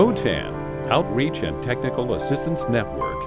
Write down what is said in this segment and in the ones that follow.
OTAN, Outreach and Technical Assistance Network.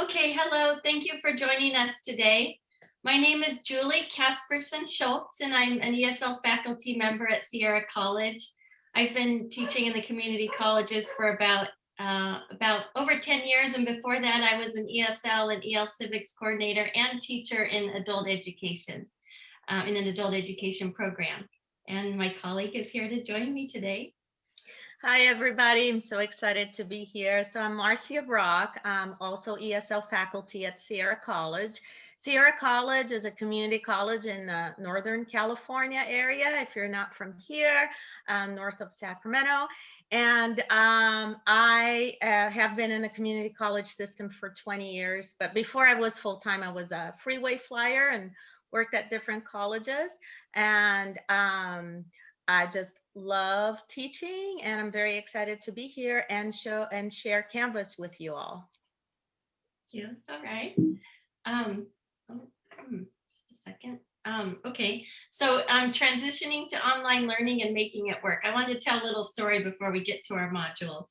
Okay, hello. Thank you for joining us today. My name is Julie Casperson Schultz, and I'm an ESL faculty member at Sierra College. I've been teaching in the community colleges for about uh, about over 10 years. And before that, I was an ESL and EL civics coordinator and teacher in adult education, uh, in an adult education program. And my colleague is here to join me today. Hi, everybody. I'm so excited to be here. So I'm Marcia Brock. I'm also ESL faculty at Sierra College. Sierra College is a community college in the Northern California area, if you're not from here, um, north of Sacramento. And um, I uh, have been in the community college system for 20 years, but before I was full-time, I was a freeway flyer and worked at different colleges. And um, I just love teaching and I'm very excited to be here and show and share Canvas with you all. Thank you. All right. Um, just a second. Um, okay, so transitioning to online learning and making it work. I wanted to tell a little story before we get to our modules.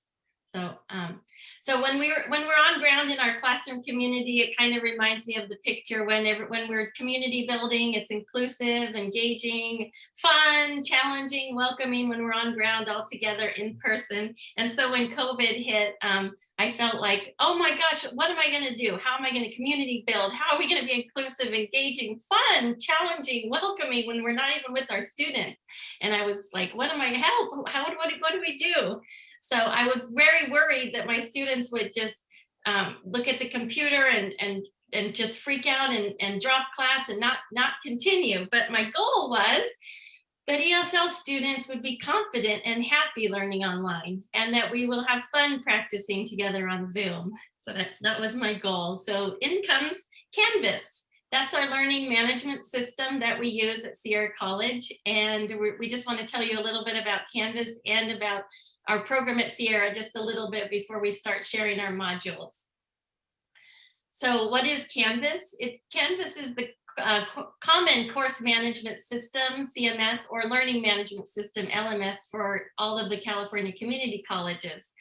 So, um, so when we were when we're on ground in our classroom community, it kind of reminds me of the picture when when we're community building, it's inclusive, engaging, fun, challenging, welcoming when we're on ground all together in person. And so when COVID hit, um, I felt like, oh my gosh, what am I going to do? How am I going to community build? How are we going to be inclusive, engaging, fun, challenging, welcoming when we're not even with our students? And I was like, what am I help? How what, what do we do? So I was very worried that my students would just um, look at the computer and, and, and just freak out and, and drop class and not, not continue. But my goal was that ESL students would be confident and happy learning online and that we will have fun practicing together on Zoom. So that, that was my goal. So in comes Canvas. That's our learning management system that we use at Sierra College. And we just want to tell you a little bit about Canvas and about our program at Sierra just a little bit before we start sharing our modules. So what is Canvas? It's Canvas is the uh, common course management system, CMS, or learning management system, LMS, for all of the California community colleges.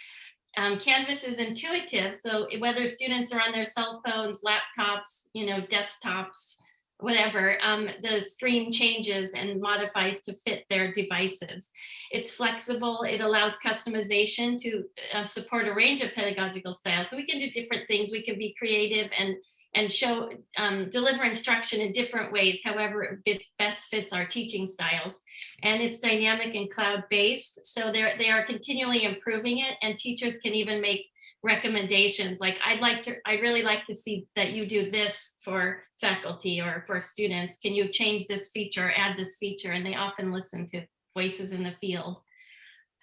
Um, Canvas is intuitive, so whether students are on their cell phones, laptops, you know, desktops, whatever, um, the stream changes and modifies to fit their devices. It's flexible, it allows customization to uh, support a range of pedagogical styles. So we can do different things, we can be creative and and show um, deliver instruction in different ways, however it best fits our teaching styles. And it's dynamic and cloud-based, so they're, they are continually improving it and teachers can even make recommendations like I'd like to I really like to see that you do this for faculty or for students. Can you change this feature add this feature? And they often listen to voices in the field.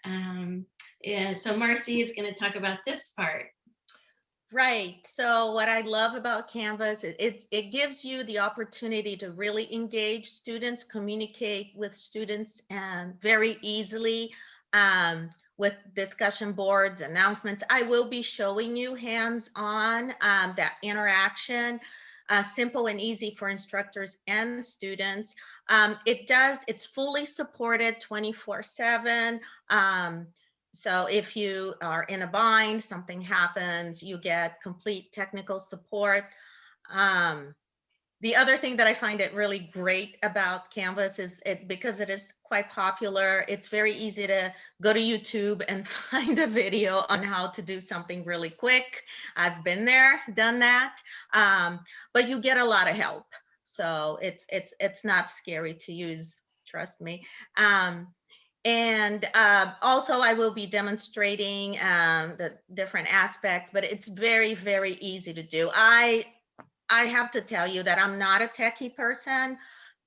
Um yeah so Marcy is going to talk about this part Right. So what I love about Canvas, it, it, it, gives you the opportunity to really engage students, communicate with students and very easily. Um, with discussion boards, announcements. I will be showing you hands-on um, that interaction, uh, simple and easy for instructors and students. Um, it does, it's fully supported 24 seven. So if you are in a bind, something happens, you get complete technical support. Um, the other thing that I find it really great about Canvas is it because it is quite popular, it's very easy to go to YouTube and find a video on how to do something really quick. I've been there, done that, um, but you get a lot of help. So it's it's it's not scary to use, trust me. Um, and uh, also I will be demonstrating um, the different aspects, but it's very, very easy to do. I I have to tell you that I'm not a techie person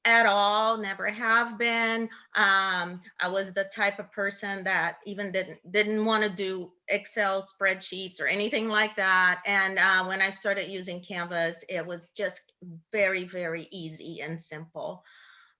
at all, never have been. Um, I was the type of person that even didn't didn't want to do Excel spreadsheets or anything like that. And uh, when I started using Canvas, it was just very, very easy and simple.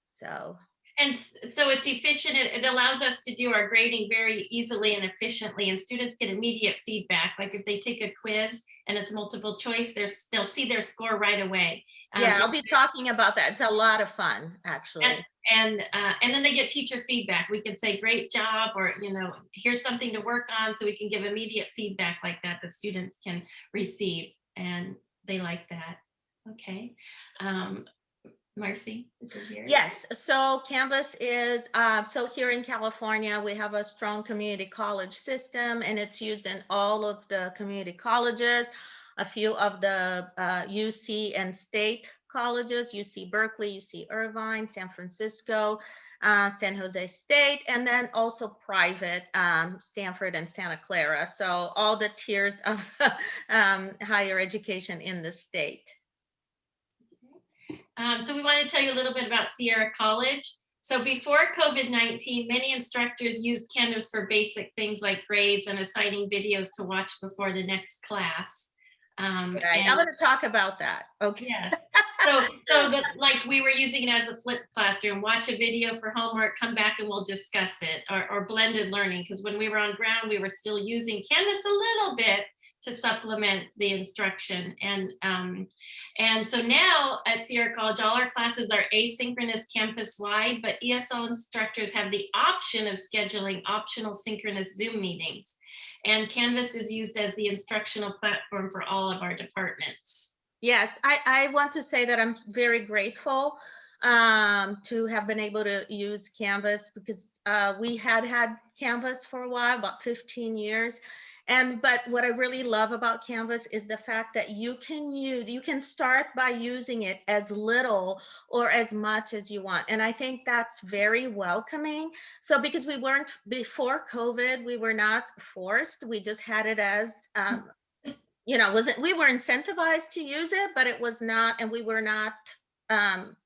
So And so it's efficient. It, it allows us to do our grading very easily and efficiently and students get immediate feedback. Like if they take a quiz and it's multiple choice, there's, they'll see their score right away. Um, Yeah, I'll be talking about that. It's a lot of fun, actually. and uh, and then they get teacher feedback. We can say great job, or you know, here's something to work on, so we can give immediate feedback like that that students can receive, and they like that. Okay, um, Marcy, this is yours. Yes, so Canvas is, uh, so here in California, we have a strong community college system and it's used in all of the community colleges, a few of the uh, UC and state colleges, UC Berkeley, UC Irvine, San Francisco, uh, San Jose State, and then also private, um, Stanford and Santa Clara. So all the tiers of um, higher education in the state. Um, so we want to tell you a little bit about Sierra College. So before COVID-19, many instructors used Canvas for basic things like grades and assigning videos to watch before the next class. Um, Right, and- I'm gonna talk about that. Okay. Yes. So, so that, like, we were using it as a flipped classroom, watch a video for homework, come back and we'll discuss it, or, or blended learning, because when we were on ground, we were still using Canvas a little bit to supplement the instruction. And, um, and so now at Sierra College, all our classes are asynchronous campus-wide, but ESL instructors have the option of scheduling optional synchronous Zoom meetings. And Canvas is used as the instructional platform for all of our departments. Yes, I, I want to say that I'm very grateful um, to have been able to use Canvas because uh, we had had Canvas for a while, about 15 years. And but what I really love about Canvas is the fact that you can use, you can start by using it as little or as much as you want. And I think that's very welcoming. So because we weren't before COVID, we were not forced. We just had it as um, you know, wasn't we were incentivized to use it, but it was not, and we were not um,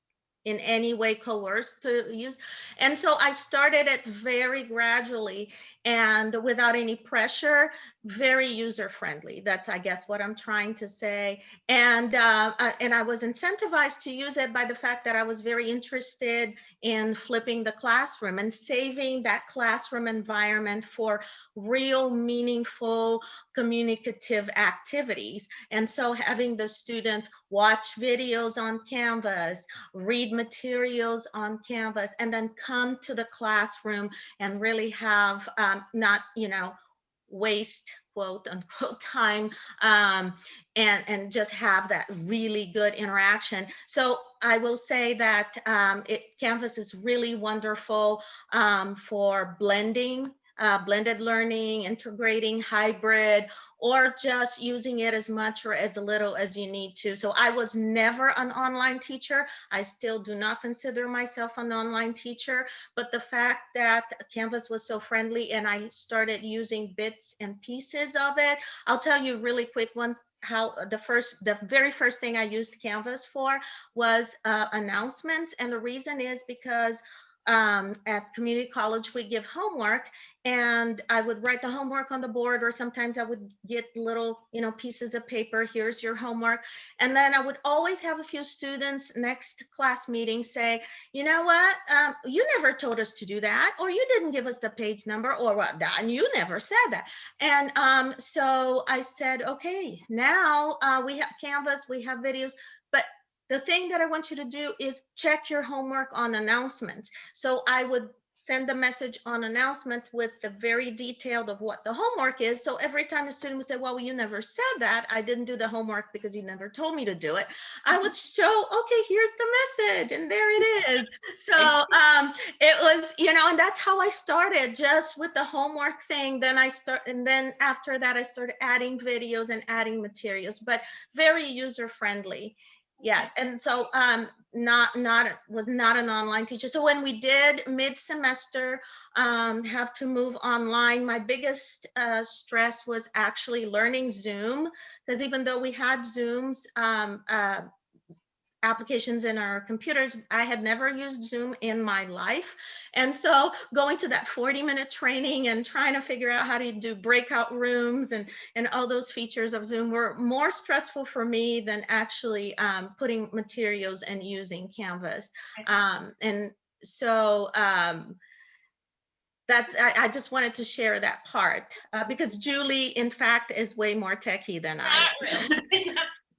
in any way coerced to use. And so I started it very gradually and without any pressure, very user friendly. That's, I guess, what I'm trying to say. And uh, uh, and I was incentivized to use it by the fact that I was very interested in flipping the classroom and saving that classroom environment for real, meaningful, communicative activities. And so having the students watch videos on Canvas, read materials on Canvas, and then come to the classroom and really have um, not, you know, waste quote unquote time um, and and just have that really good interaction. So i will say that um, it canvas is really wonderful um, for blending uh, blended learning, integrating hybrid, or just using it as much or as little as you need to. So I was never an online teacher. I still do not consider myself an online teacher, but the fact that Canvas was so friendly and I started using bits and pieces of it, I'll tell you really quick one how the first the very first thing i used canvas for was uh, announcements and the reason is because um, at community college, we give homework and I would write the homework on the board or sometimes I would get little, you know, pieces of paper, here's your homework. And then I would always have a few students next class meeting say, you know what, um, you never told us to do that, or you didn't give us the page number or what, that, and you never said that. And um, so I said, okay, now uh, we have Canvas, we have videos, the thing that I want you to do is check your homework on announcements. So I would send a message on announcement with the very detailed of what the homework is. So every time a student would say, well, you never said that, I didn't do the homework because you never told me to do it. I would show, okay, here's the message and there it is. So um, it was, you know, and that's how I started just with the homework thing. Then I start, and then after that, I started adding videos and adding materials, but very user friendly. Yes, and so um, not not was not an online teacher. So when we did mid semester um, have to move online, my biggest uh, stress was actually learning Zoom because even though we had Zooms. Um, uh, applications in our computers. I had never used Zoom in my life. And so going to that 40 minute training and trying to figure out how to do breakout rooms and, and all those features of Zoom were more stressful for me than actually um, putting materials and using Canvas. Um, and so um, that I, I just wanted to share that part uh, because Julie, in fact, is way more techie than I.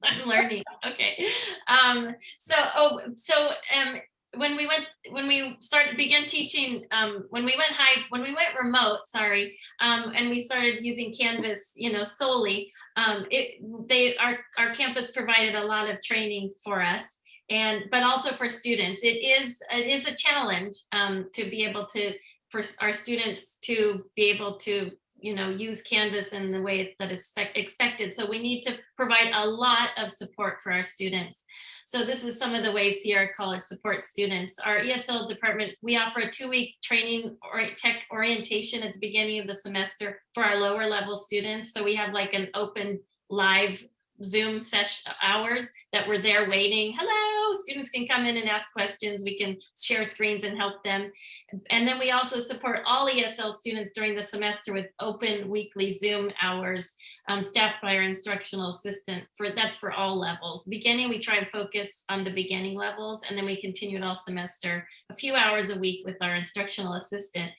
I'm learning. Okay. Um, so, oh, so, um, when we went, when we started, began teaching, um, when we went high, when we went remote, sorry, um, and we started using Canvas, you know, solely, um, it, they, our, our campus provided a lot of training for us and, but also for students. It is, it is a challenge, um, to be able to, for our students to be able to you know, use Canvas in the way that it's expected. So we need to provide a lot of support for our students. So this is some of the ways Sierra College supports students. Our ESL department, we offer a two-week training or tech orientation at the beginning of the semester for our lower level students. So we have like an open live Zoom session hours that we're there waiting. Hello, students can come in and ask questions. We can share screens and help them. And then we also support all ESL students during the semester with open weekly Zoom hours um, staffed by our instructional assistant for that's for all levels. Beginning, we try and focus on the beginning levels and then we continue it all semester, a few hours a week with our instructional assistant.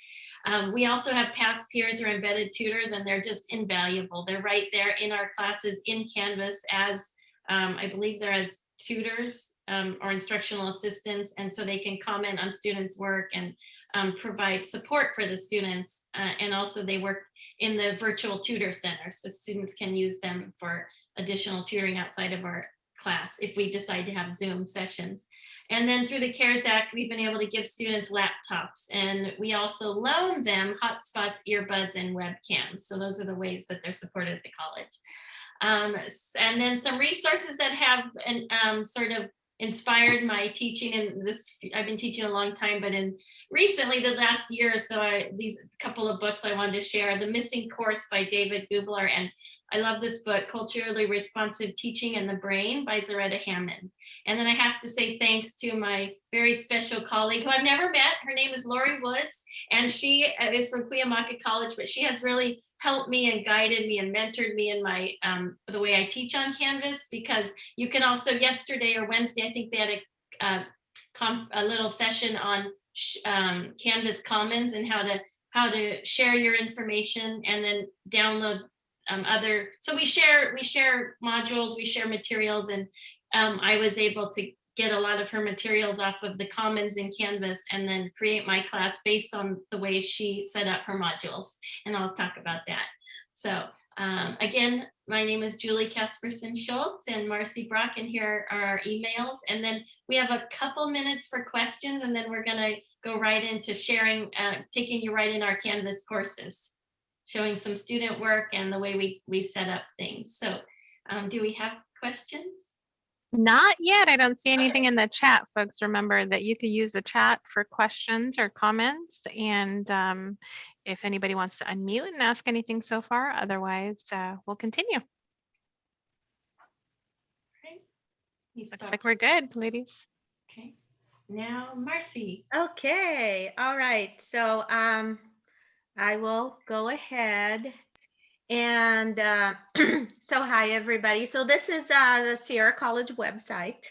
Um, we also have past peers or embedded tutors and they're just invaluable. They're right there in our classes in Canvas as, um, I believe they're as tutors um, or instructional assistants. And so they can comment on students' work and um, provide support for the students. Uh, and also they work in the virtual tutor center. So students can use them for additional tutoring outside of our class if we decide to have Zoom sessions. And then through the CARES Act, we've been able to give students laptops and we also loan them hotspots, earbuds, and webcams. So those are the ways that they're supported at the college. Um, and then some resources that have an, um, sort of inspired my teaching and this I've been teaching a long time but in recently the last year or so I, these couple of books I wanted to share the missing course by David Gooblar and I love this book culturally responsive teaching and the brain by Zaretta Hammond and then I have to say thanks to my very special colleague who I've never met. Her name is Lori Woods and she uh, is from Cuyamaca College but she has really helped me and guided me and mentored me in my um, the way I teach on Canvas because you can also yesterday or Wednesday I think they had a uh, a little session on um, Canvas Commons and how to how to share your information and then download um, other so we share we share modules we share materials and um, I was able to get a lot of her materials off of the commons in Canvas and then create my class based on the way she set up her modules. And I'll talk about that. So um, again, my name is Julie Casperson Schultz and Marcy Brock, and here are our emails. And then we have a couple minutes for questions, and then we're gonna go right into sharing, uh, taking you right in our Canvas courses, showing some student work and the way we, we set up things. So um, do we have questions? Not yet. I don't see anything in the chat, folks. Remember that you could use the chat for questions or comments. And um, if anybody wants to unmute and ask anything so far, otherwise uh, we'll continue. Right. You Looks stop. like we're good, ladies. Okay. Now, Marcy. Okay, all right. So um, I will go ahead and uh, so hi, everybody. So this is uh, the Sierra College website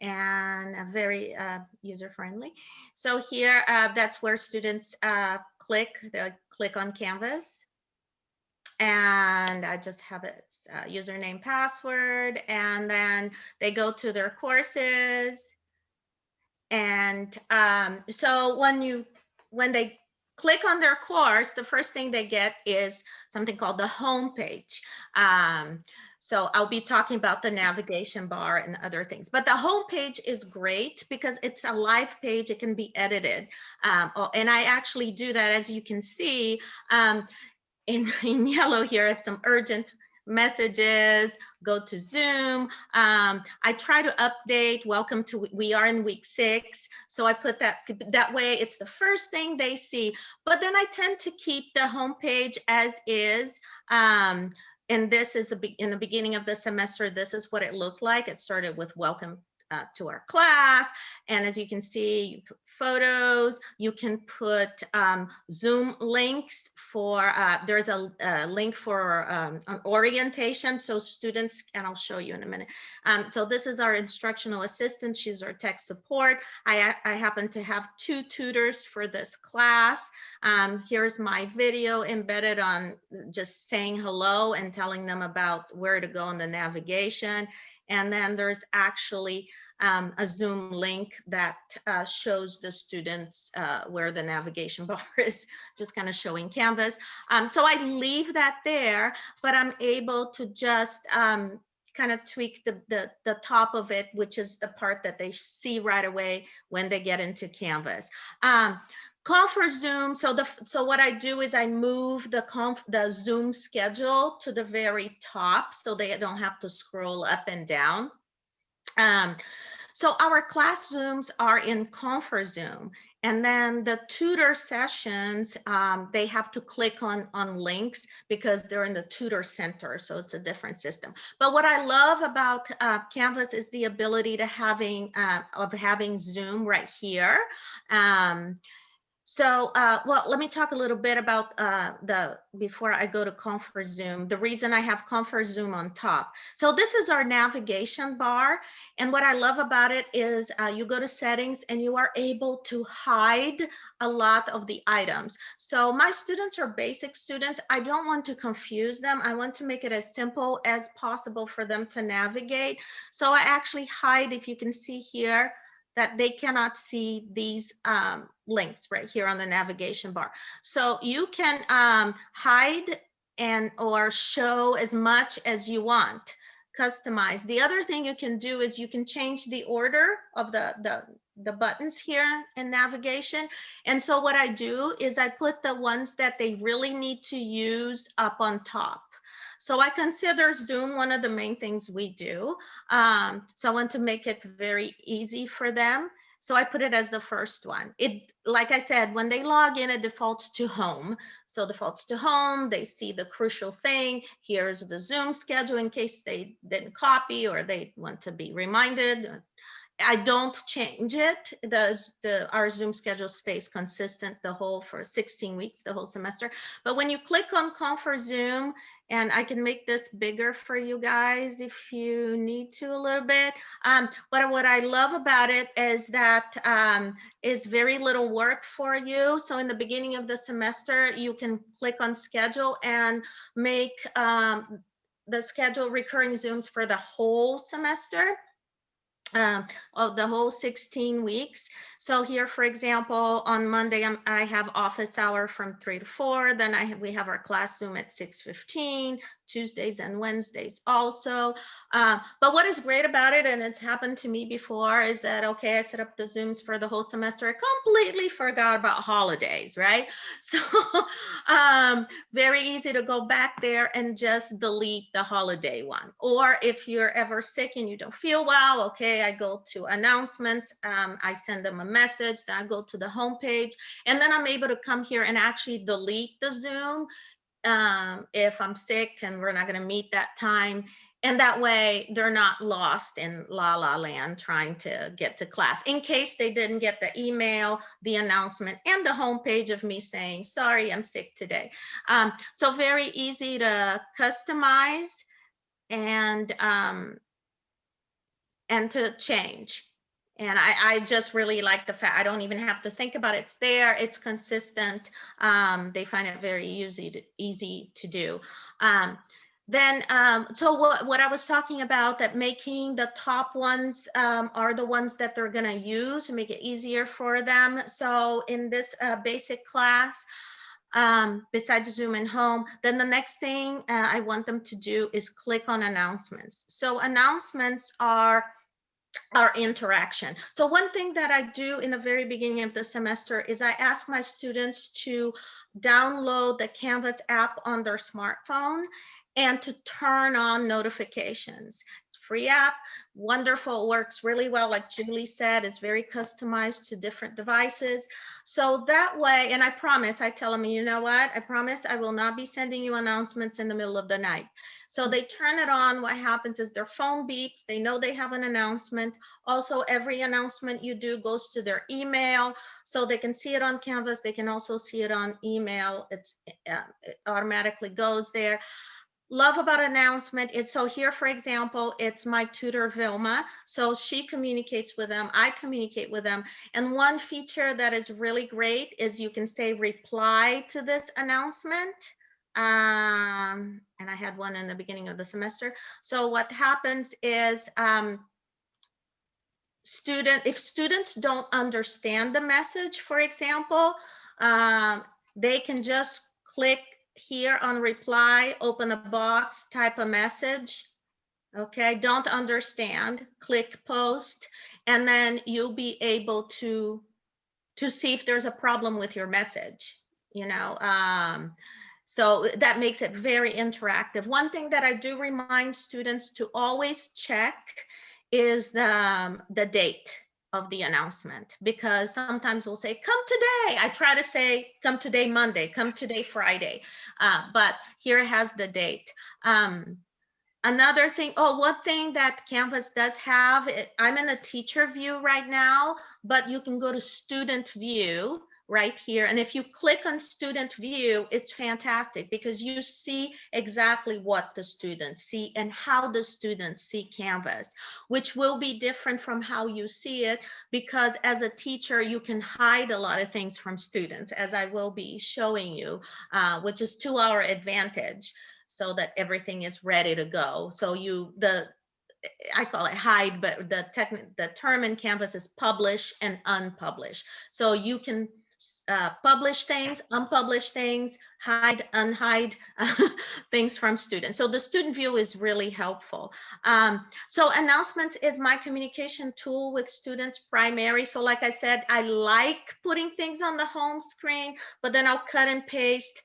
and very uh, user friendly. So here, uh, that's where students uh, click, they click on Canvas. And I just have its uh, username, password, and then they go to their courses. And um, so when you, when they click on their course, the first thing they get is something called the home page. Um, so I'll be talking about the navigation bar and other things, but the home page is great because it's a live page. It can be edited. Um, oh, and I actually do that, as you can see um, in, in yellow here, it's some urgent messages, go to Zoom. Um, I try to update, welcome to, we are in week six. So I put that, that way it's the first thing they see. But then I tend to keep the homepage as is. Um, and this is a, in the beginning of the semester, this is what it looked like. It started with welcome uh, to our class. And as you can see, you put photos, you can put um, Zoom links for, uh, there's a, a link for um, an orientation. So students, and I'll show you in a minute. Um, so this is our instructional assistant. She's our tech support. I, I happen to have two tutors for this class. Um, here's my video embedded on just saying hello and telling them about where to go in the navigation. And then there's actually um, a Zoom link that uh, shows the students uh, where the navigation bar is, just kind of showing Canvas. Um, so I leave that there, but I'm able to just um, kind of tweak the, the, the top of it, which is the part that they see right away when they get into Canvas. Um, Confer Zoom, so the so what I do is I move the conf the Zoom schedule to the very top so they don't have to scroll up and down. Um, so our classrooms are in Confer Zoom, and then the tutor sessions, um, they have to click on, on links because they're in the tutor center, so it's a different system. But what I love about uh, Canvas is the ability to having uh, of having Zoom right here. Um, so, uh, well, let me talk a little bit about uh, the, before I go to Confer Zoom, the reason I have Confer Zoom on top. So this is our navigation bar. And what I love about it is uh, you go to settings and you are able to hide a lot of the items. So my students are basic students. I don't want to confuse them. I want to make it as simple as possible for them to navigate. So I actually hide, if you can see here, that they cannot see these um, links right here on the navigation bar. So you can um, hide and or show as much as you want, customize. The other thing you can do is you can change the order of the, the, the buttons here in navigation. And so what I do is I put the ones that they really need to use up on top. So I consider Zoom one of the main things we do. Um, so I want to make it very easy for them. So I put it as the first one. It, like I said, when they log in, it defaults to home. So defaults to home, they see the crucial thing. Here's the Zoom schedule in case they didn't copy or they want to be reminded. I don't change it. The, the our Zoom schedule stays consistent the whole for 16 weeks, the whole semester. But when you click on Confer Zoom, and I can make this bigger for you guys if you need to a little bit. Um, but what I love about it is that um, is very little work for you. So in the beginning of the semester, you can click on schedule and make um, the schedule recurring Zooms for the whole semester um, of the whole 16 weeks. So here, for example, on Monday, I'm, i have office hour from three to four. Then I have, we have our class Zoom at 6.15, Tuesdays and Wednesdays also. Uh, but what is great about it, and it's happened to me before, is that, okay, I set up the Zooms for the whole semester. I completely forgot about holidays, right? So um, very easy to go back there and just delete the holiday one. Or if you're ever sick and you don't feel well, okay, I go to announcements, um, I send them a message, then I go to the homepage, and then I'm able to come here and actually delete the Zoom um, if I'm sick and we're not going to meet that time. And that way they're not lost in la la land trying to get to class in case they didn't get the email, the announcement, and the homepage of me saying, sorry, I'm sick today. Um, so very easy to customize and um, and to change. And I, I just really like the fact I don't even have to think about it. It's there, it's consistent. Um, they find it very easy to, easy to do. Um, then, um, so what, what I was talking about that making the top ones um, are the ones that they're gonna use, to make it easier for them. So in this uh, basic class, um, besides Zoom and home, then the next thing uh, I want them to do is click on announcements. So announcements are our interaction. So one thing that I do in the very beginning of the semester is I ask my students to download the Canvas app on their smartphone and to turn on notifications. Free app. Wonderful, works really well. Like Julie said, it's very customized to different devices. So that way, and I promise, I tell them, you know what? I promise I will not be sending you announcements in the middle of the night. So they turn it on. What happens is their phone beeps. They know they have an announcement. Also, every announcement you do goes to their email so they can see it on Canvas. They can also see it on email. It's uh, it automatically goes there. Love about announcement. It's so here, for example, it's my tutor Vilma. So she communicates with them. I communicate with them. And one feature that is really great is you can say reply to this announcement. Um, and I had one in the beginning of the semester. So what happens is um, student, if students don't understand the message, for example, um, they can just click here on reply, open a box, type a message. Okay, don't understand, click post, and then you'll be able to to see if there's a problem with your message, you know. Um, so that makes it very interactive. One thing that I do remind students to always check is the, um, the date of the announcement because sometimes we'll say come today. I try to say come today monday. Come today friday. Uh, but here it has the date. Um, another thing oh one thing that canvas does have i'm in a teacher view right now but you can go to student view right here. And if you click on student view, it's fantastic because you see exactly what the students see and how the students see Canvas, which will be different from how you see it because as a teacher, you can hide a lot of things from students as I will be showing you, uh, which is to our advantage so that everything is ready to go. So you, the, I call it hide, but the the term in Canvas is publish and unpublish. So you can uh, publish things, unpublish things, hide, unhide things from students. So the student view is really helpful. Um, so announcements is my communication tool with students primary. So like I said, I like putting things on the home screen, but then I'll cut and paste,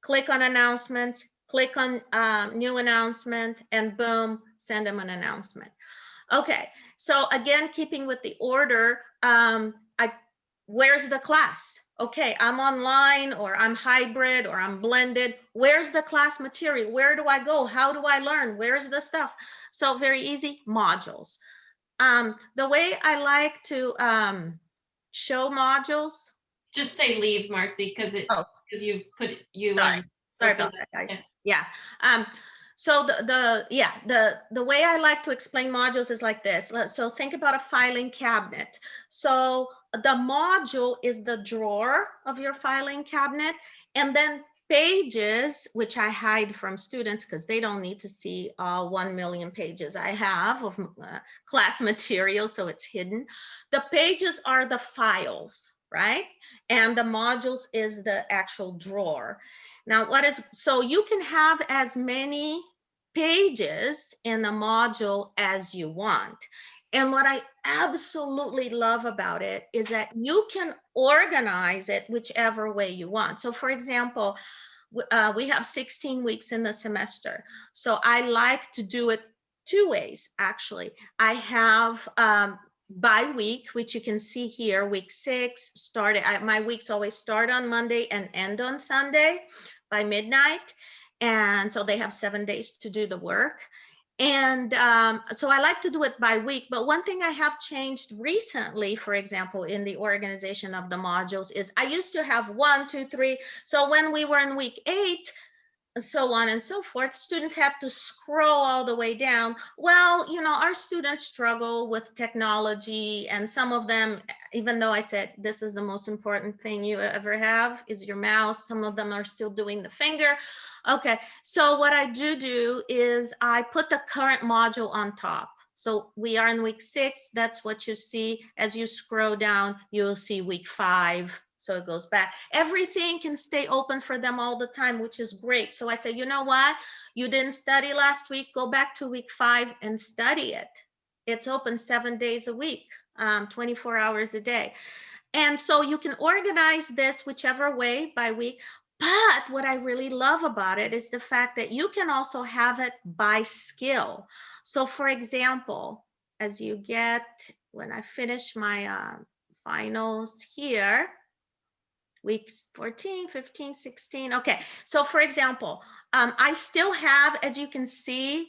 click on announcements, click on uh, new announcement, and boom, send them an announcement. Okay, so again, keeping with the order, um, I where's the class? Okay, I'm online or I'm hybrid or I'm blended. Where's the class material? Where do I go? How do I learn? Where's the stuff? So very easy, modules. Um, the way I like to um, show modules. Just say leave, Marcy, because it, Oh. because you put, you. Sorry, sorry about that, guys. Yeah. Yeah. Um, so the, the, yeah, the, the way I like to explain modules is like this. So think about a filing cabinet. So the module is the drawer of your filing cabinet. And then pages, which I hide from students because they don't need to see all 1 million pages I have of uh, class material, so it's hidden. The pages are the files, right? And the modules is the actual drawer. Now, what is, so you can have as many pages in a module as you want. And what I absolutely love about it is that you can organize it whichever way you want. So for example, uh, we have 16 weeks in the semester. So I like to do it two ways, actually. I have um, by week, which you can see here, week six started, I, my weeks always start on Monday and end on Sunday by midnight. And so they have seven days to do the work. And um, so I like to do it by week. But one thing I have changed recently, for example, in the organization of the modules is I used to have one, two, three. So when we were in week eight, so on and so forth, students have to scroll all the way down. Well, you know, our students struggle with technology and some of them, even though I said this is the most important thing you ever have is your mouse, some of them are still doing the finger. Okay, so what I do do is I put the current module on top. So we are in week six, that's what you see. As you scroll down, you'll see week five, so it goes back. Everything can stay open for them all the time, which is great. So I say, you know what? You didn't study last week, go back to week five and study it. It's open seven days a week, um, 24 hours a day. And so you can organize this whichever way by week. But what I really love about it is the fact that you can also have it by skill. So for example, as you get, when I finish my uh, finals here, weeks 14, 15, 16. Okay, so for example, um, I still have, as you can see,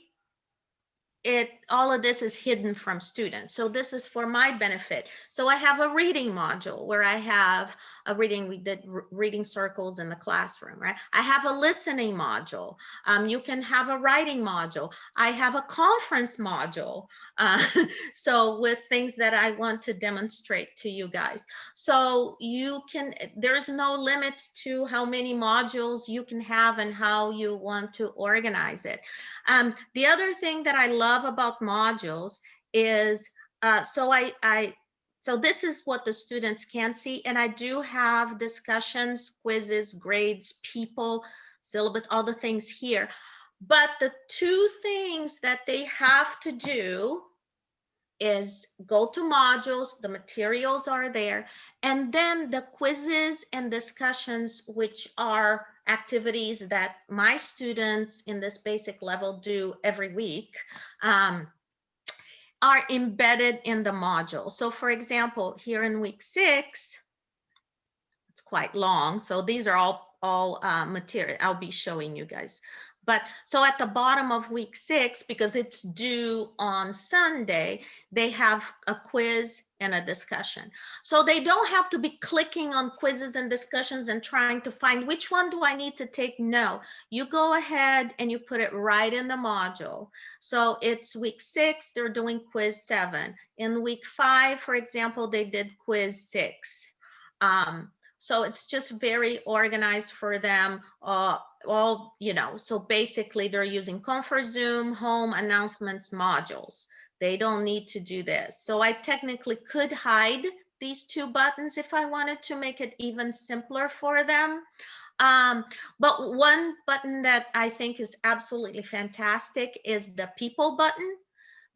it all of this is hidden from students. So this is for my benefit. So I have a reading module where I have a reading, we did reading circles in the classroom, right? I have a listening module. Um, you can have a writing module. I have a conference module. Uh, so with things that I want to demonstrate to you guys. So you can, there's no limit to how many modules you can have and how you want to organize it. Um, the other thing that I love about modules is, uh, so I, I, so this is what the students can see, and I do have discussions, quizzes, grades, people, syllabus, all the things here. But the two things that they have to do is go to modules, the materials are there, and then the quizzes and discussions, which are activities that my students in this basic level do every week, um, are embedded in the module. So for example, here in week six, it's quite long. So these are all, all uh, material I'll be showing you guys. But so at the bottom of week six, because it's due on Sunday, they have a quiz and a discussion. So they don't have to be clicking on quizzes and discussions and trying to find which one do I need to take? No, you go ahead and you put it right in the module. So it's week six, they're doing quiz seven. In week five, for example, they did quiz six. Um, so it's just very organized for them. Uh, all, you know, so basically they're using Confer Zoom, home announcements modules. They don't need to do this. So I technically could hide these two buttons if I wanted to make it even simpler for them. Um, but one button that I think is absolutely fantastic is the people button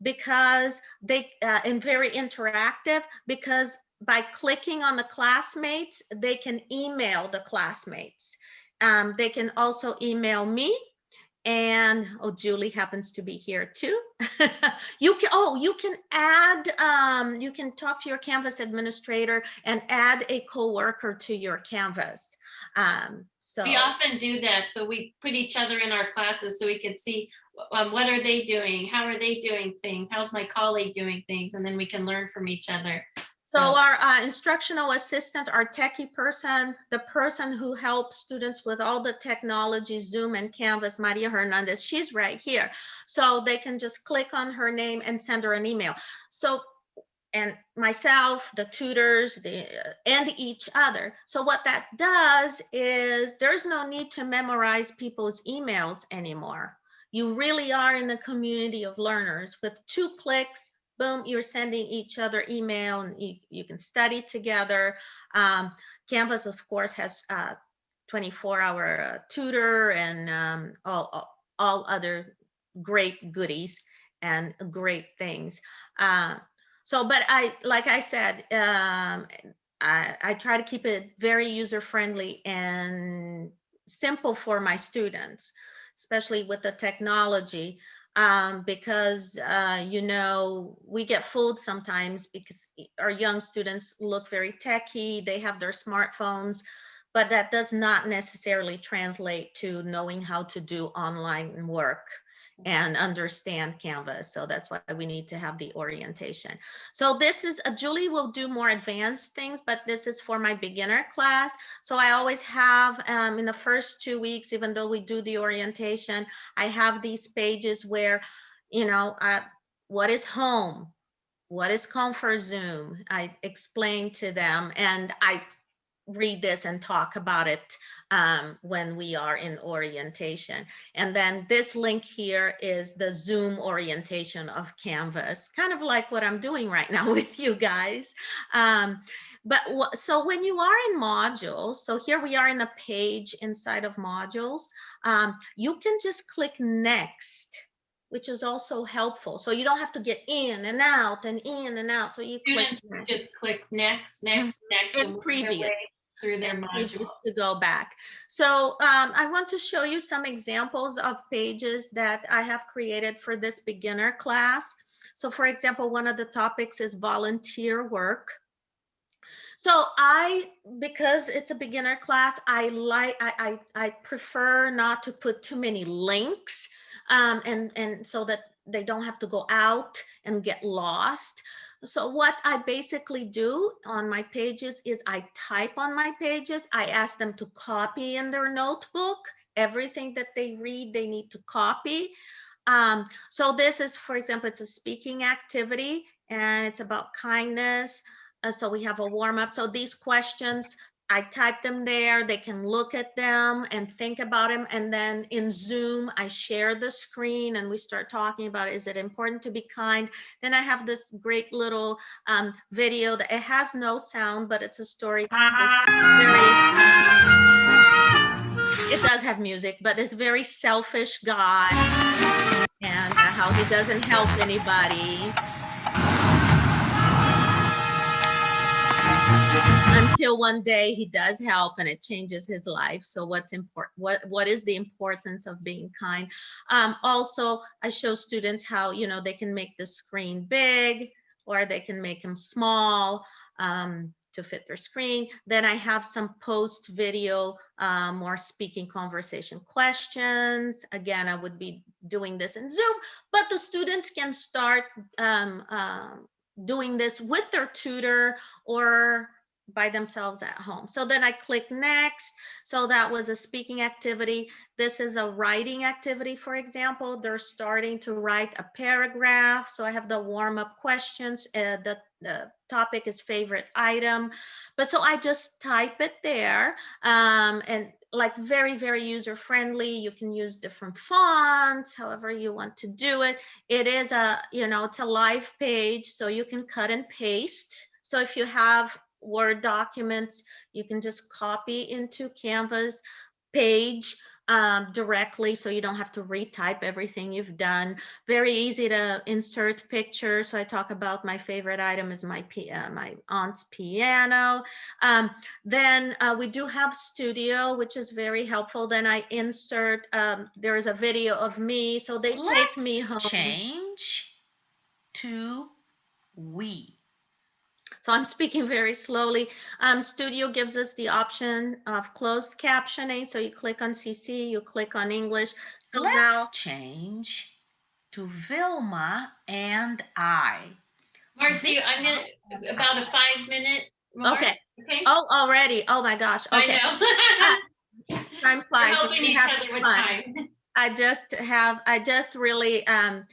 because they uh, and very interactive because by clicking on the classmates, they can email the classmates. Um, they can also email me and oh julie happens to be here too you can oh you can add um you can talk to your canvas administrator and add a coworker to your canvas um so We often do that, so we put each other in our classes so we can see, um, what are they doing? How are they doing things? How's my colleague doing things? And then we can learn from each other. So our uh, instructional assistant, our techie person, the person who helps students with all the technology, Zoom and Canvas, Maria Hernandez, she's right here. So they can just click on her name and send her an email. So, and myself, the tutors, the, and each other. So what that does is there's no need to memorize people's emails anymore. You really are in the community of learners with two clicks boom, you're sending each other email and you, you can study together. Um, Canvas, of course, has uh, 24 hour uh, tutor and um, all, all, other great goodies and great things. Uh, so, but I, like I said, um, I, I try to keep it very user friendly and simple for my students, especially with the technology um, because uh, you know we get fooled sometimes because our young students look very techy they have their smartphones but that does not necessarily translate to knowing how to do online work and understand Canvas. So that's why we need to have the orientation. So this is, uh, Julie will do more advanced things, but this is for my beginner class. So I always have um, in the first two weeks, even though we do the orientation, I have these pages where, you know, uh, what is home? What is Confer Zoom? I explain to them and I read this and talk about it um, when we are in orientation. And then this link here is the Zoom orientation of Canvas, kind of like what I'm doing right now with you guys. Um, but so when you are in modules, so here we are in a page inside of modules, um, you can just click next which is also helpful. So you don't have to get in and out and in and out. So you click Students next. just click next, next, next. And and previous. Through their and module. pages to go back. So um, I want to show you some examples of pages that I have created for this beginner class. So for example, one of the topics is volunteer work. So I, because it's a beginner class, I like, I, I, I prefer not to put too many links um, and, and so that they don't have to go out and get lost. So what I basically do on my pages is I type on my pages. I ask them to copy in their notebook. Everything that they read, they need to copy. Um, so this is, for example, it's a speaking activity and it's about kindness. Uh, so we have a warm up. So these questions, I type them there. They can look at them and think about them. And then in Zoom, I share the screen and we start talking about is it important to be kind? Then I have this great little um, video that it has no sound, but it's a story. It does have music, but this very selfish guy and how he doesn't help anybody. Until one day he does help and it changes his life. So what's important what what is the importance of being kind? Um, also i show students how you know they can make the screen big or they can make them small um, to fit their screen. Then i have some post video um, more speaking conversation questions. Again i would be doing this in zoom but the students can start um, um, doing this with their tutor or by themselves at home. So then I click next. So that was a speaking activity. This is a writing activity, for example. They're starting to write a paragraph. So I have the warm up questions. Uh, the, the topic is favorite item. But so I just type it there um, and like very, very user friendly. You can use different fonts, however you want to do it. It is a, you know, it's a live page, so you can cut and paste. So if you have Word documents, you can just copy into Canvas page um, directly so you don't have to retype everything you've done. Very easy to insert pictures. So I talk about my favorite item is my, uh, my aunt's piano. Um, then uh, we do have Studio, which is very helpful. Then I insert, um, there is a video of me. So they take me home. Change to we. So I'm speaking very slowly. Um, Studio gives us the option of closed captioning. So you click on CC, you click on English. So Let's now, change to Vilma and I. Marcy, I'm gonna, about a five minute. more, okay. Okay. Oh, already. Oh my gosh. Okay. I know. Time We're helping you each other with time. I just have, I just really um,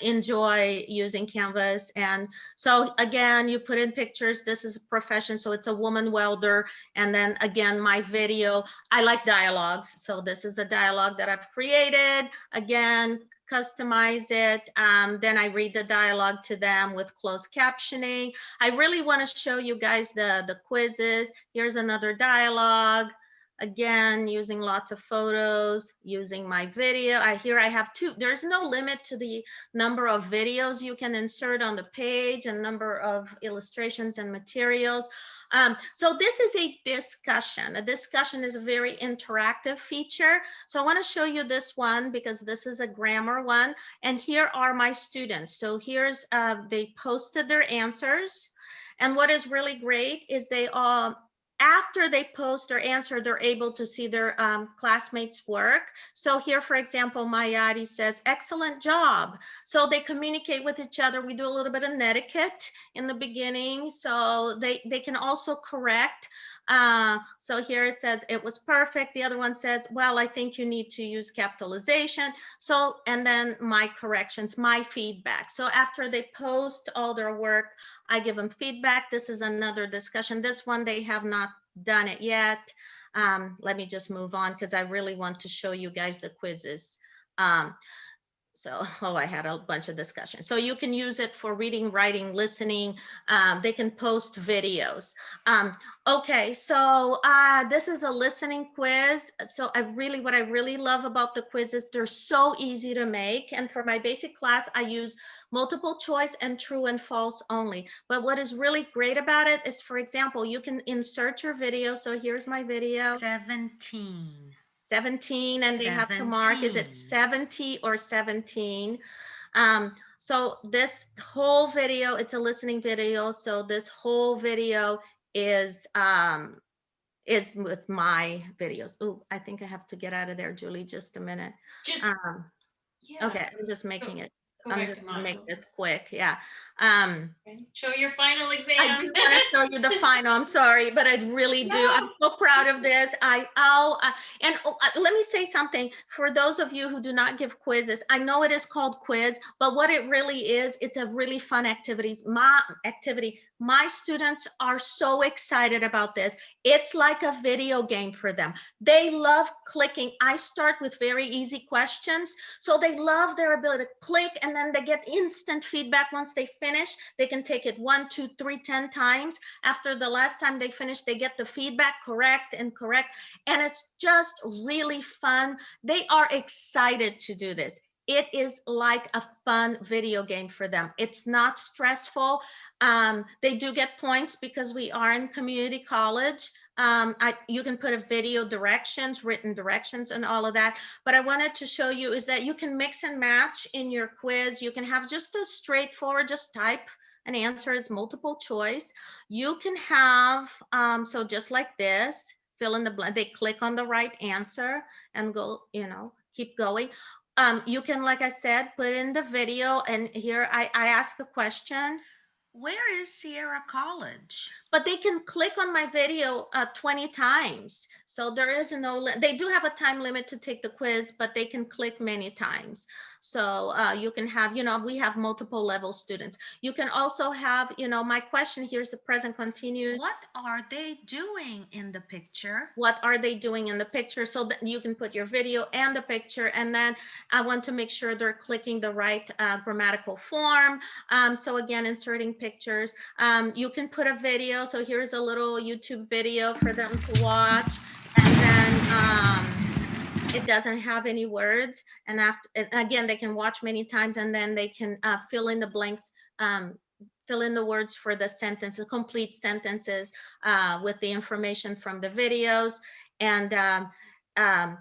enjoy using Canvas. And so again, you put in pictures, this is a profession, so it's a woman welder. And then again, my video, I like dialogues. So this is a dialogue that I've created. Again, customize it. Um, then I read the dialogue to them with closed captioning. I really want to show you guys the, the quizzes. Here's another dialogue. Again, using lots of photos, using my video. I here I have two. There's no limit to the number of videos you can insert on the page and number of illustrations and materials. Um, so this is a discussion. A discussion is a very interactive feature. So I want to show you this one because this is a grammar one. And here are my students. So here's, uh, they posted their answers. And what is really great is they all, after they post or answer, they're able to see their um, classmates' work. So here, for example, Mayadi says, excellent job. So they communicate with each other. We do a little bit of netiquette in the beginning. So they, they can also correct. Uh, so here it says, it was perfect. The other one says, well, I think you need to use capitalization. So, and then my corrections, my feedback. So after they post all their work, I give them feedback. This is another discussion. This one, they have not done it yet. Um, let me just move on because I really want to show you guys the quizzes. Um, so, oh, I had a bunch of discussion. So you can use it for reading, writing, listening. Um, they can post videos. Um, okay, so uh, this is a listening quiz. So I really, what I really love about the quizzes, they're so easy to make. And for my basic class, I use multiple choice and true and false only. But what is really great about it is, for example, you can insert your video. So here's my video. 17. 17 and they have to mark is it 70 or 17 um so this whole video it's a listening video so this whole video is um is with my videos. Oh i think i have to get out of there julie just a minute. Just, um yeah. okay i'm just making it go i'm just gonna make this quick yeah um. Show your final exam. I do want to show you the final. I'm sorry, but I really do. I'm so proud of this. I, I'll, uh, and oh, uh, let me say something for those of you who do not give quizzes. I know it is called quiz, but what it really is, it's a really fun activities. My activity. My students are so excited about this. It's like a video game for them. They love clicking. I start with very easy questions. So they love their ability to click and then they get instant feedback once they finish. They can take it one, two, three, ten times. After the last time they finish, they get the feedback correct and correct. And it's just really fun. They are excited to do this. It is like a fun video game for them. It's not stressful. Um, they do get points because we are in community college. Um, I, you can put a video directions, written directions and all of that. But I wanted to show you is that you can mix and match in your quiz. You can have just a straightforward, just type an answer as multiple choice. You can have, um, so just like this, fill in the blank, they click on the right answer and go, you know, keep going. Um, you can, like I said, put in the video and here I, I ask a question, Where is Sierra College? but they can click on my video uh, 20 times. So there is no, they do have a time limit to take the quiz, but they can click many times. So uh, you can have, you know, we have multiple level students. You can also have, you know, my question here's the present continuous. What are they doing in the picture? what are they doing in the picture so that you can put your video and the picture and then I want to make sure they're clicking the right uh, grammatical form. Um, so again, inserting pictures. Um, you can put a video. So here's a little YouTube video for them to watch. And then um, it doesn't have any words. And after, and again, they can watch many times and then they can uh, fill in the blanks um, fill in the words for the sentences, complete sentences uh, with the information from the videos. And um, um,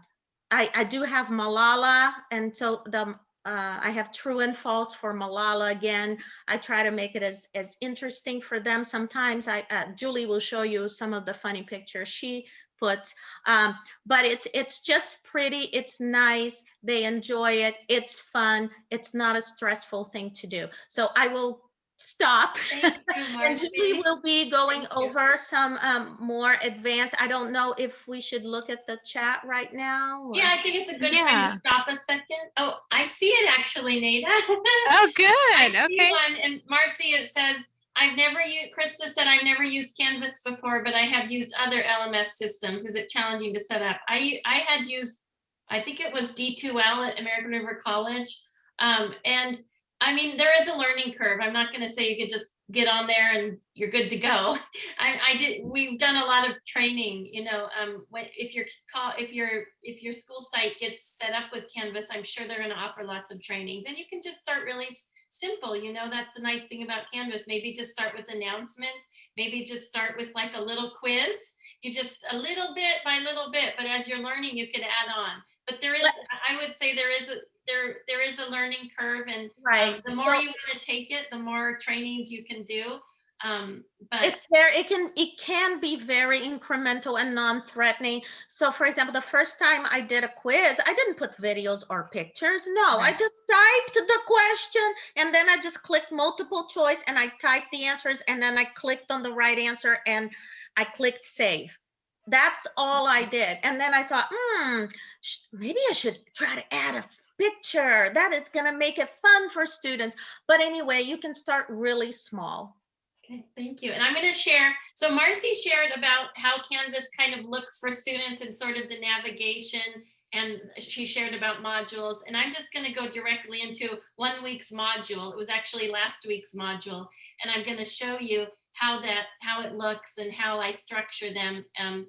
I, I do have Malala, and so the uh, I have true and false for Malala again. I try to make it as as interesting for them. Sometimes I uh, Julie will show you some of the funny pictures she puts, um, but it's it's just pretty. It's nice. They enjoy it. It's fun. It's not a stressful thing to do. So I will stop. Thank you, And we will be going Thank you. over some um, more advanced. I don't know if we should look at the chat right now. or- Yeah, I think it's a good time to stop a second. Oh, I see it actually, Nada. Oh, good. Okay. one, and Marcy, it says, I've never used, Krista said, I've never used Canvas before, but I have used other LMS systems. Is it challenging to set up? I, I had used, I think it was D2L at American River College. Um, and I mean, there is a learning curve. I'm not gonna say you could just get on there and you're good to go. I, I did, we've done a lot of training, you know, um, when, if your call, if your, if your school site gets set up with Canvas, I'm sure they're gonna offer lots of trainings and you can just start really simple, you know, that's the nice thing about Canvas. Maybe just start with announcements, maybe just start with like a little quiz. You just a little bit by little bit, but as you're learning, you can add on. But there is, I would say there is a, there, there is a learning curve and um, Right. the more you want to take it, the more trainings you can do. Um, but It's there, it can, it can be very incremental and non-threatening. So for example, the first time I did a quiz, I didn't put videos or pictures. No, I just typed the question and then I just clicked multiple choice and I typed the answers and then I clicked on the right answer and I clicked save. That's all I did. And then I thought, hmm, maybe I should try to add a picture. That is going to make it fun for students. But anyway, you can start really small. Okay, thank you. And I'm going to share, so Marcy shared about how Canvas kind of looks for students and sort of the navigation and she shared about modules. And I'm just going to go directly into one week's module. It was actually last week's module. And I'm going to show you how that, how it looks and how I structure them um,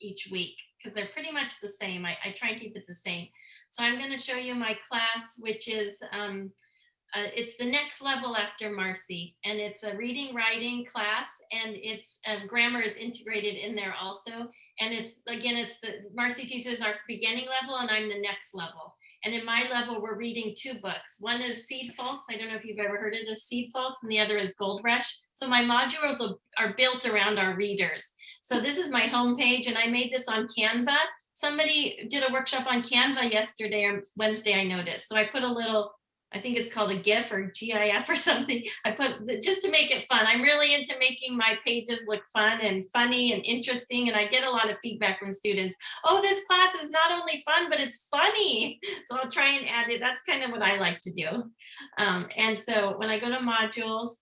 each week because they're pretty much the same. I, I try and keep it the same. So I'm going to show you my class, which is um, uh, it's the next level after Marcy, and it's a reading writing class, and it's um, grammar is integrated in there also. And it's again, it's the Marcy teaches our beginning level, and I'm the next level. And in my level, we're reading two books. One is Seedfolks. I don't know if you've ever heard of the Seedfolks, and the other is Gold Rush. So my modules are built around our readers. So this is my homepage, and I made this on Canva. Somebody did a workshop on Canva yesterday or Wednesday, I noticed. So I put a little I think it's called a GIF or GIF or something. I put just to make it fun. I'm really into making my pages look fun and funny and interesting. And I get a lot of feedback from students. Oh, this class is not only fun, but it's funny. So I'll try and add it. That's kind of what I like to do. Um, and so when I go to modules,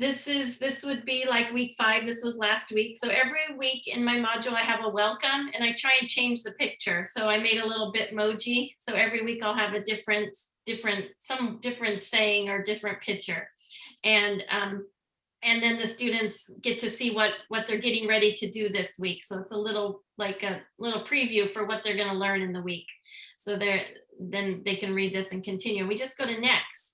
this is this would be like week five this was last week so every week in my module i have a welcome and i try and change the picture so i made a little bitmoji so every week i'll have a different different some different saying or different picture and um and then the students get to see what what they're getting ready to do this week so it's a little like a little preview for what they're going to learn in the week so they're then they can read this and continue we just go to next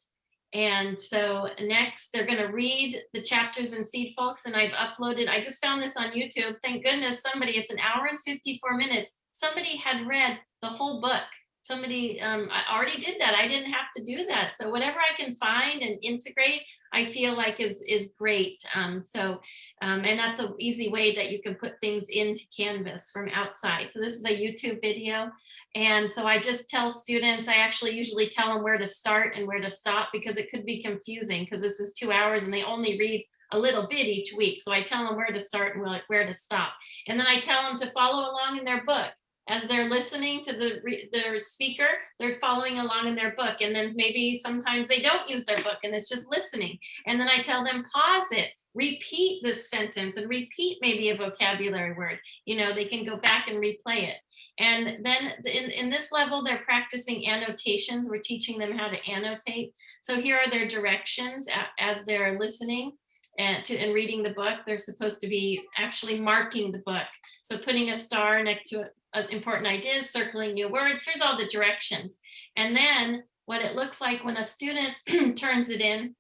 and so next they're going to read the chapters in Seedfolks and I've uploaded, I just found this on YouTube. Thank goodness somebody, it's an hour and 54 minutes. Somebody had read the whole book. Somebody um, I already did that. I didn't have to do that. So whatever I can find and integrate, I feel like is, is great. Um, so, um, and that's an easy way that you can put things into Canvas from outside. So this is a YouTube video. And so I just tell students, I actually usually tell them where to start and where to stop because it could be confusing because this is two hours and they only read a little bit each week. So I tell them where to start and where- where to stop. And then I tell them to follow along in their book. As they're listening to the their speaker, they're following along in their book. And then maybe sometimes they don't use their book and it's just listening. And then I tell them pause it, repeat this sentence and repeat maybe a vocabulary word. You know, they can go back and replay it. And then in, in this level, they're practicing annotations. We're teaching them how to annotate. So here are their directions as they're listening and to and reading the book. They're supposed to be actually marking the book. So putting a star next to important ideas, circling new words. Here's all the directions. And then what it looks like when a student turns it in.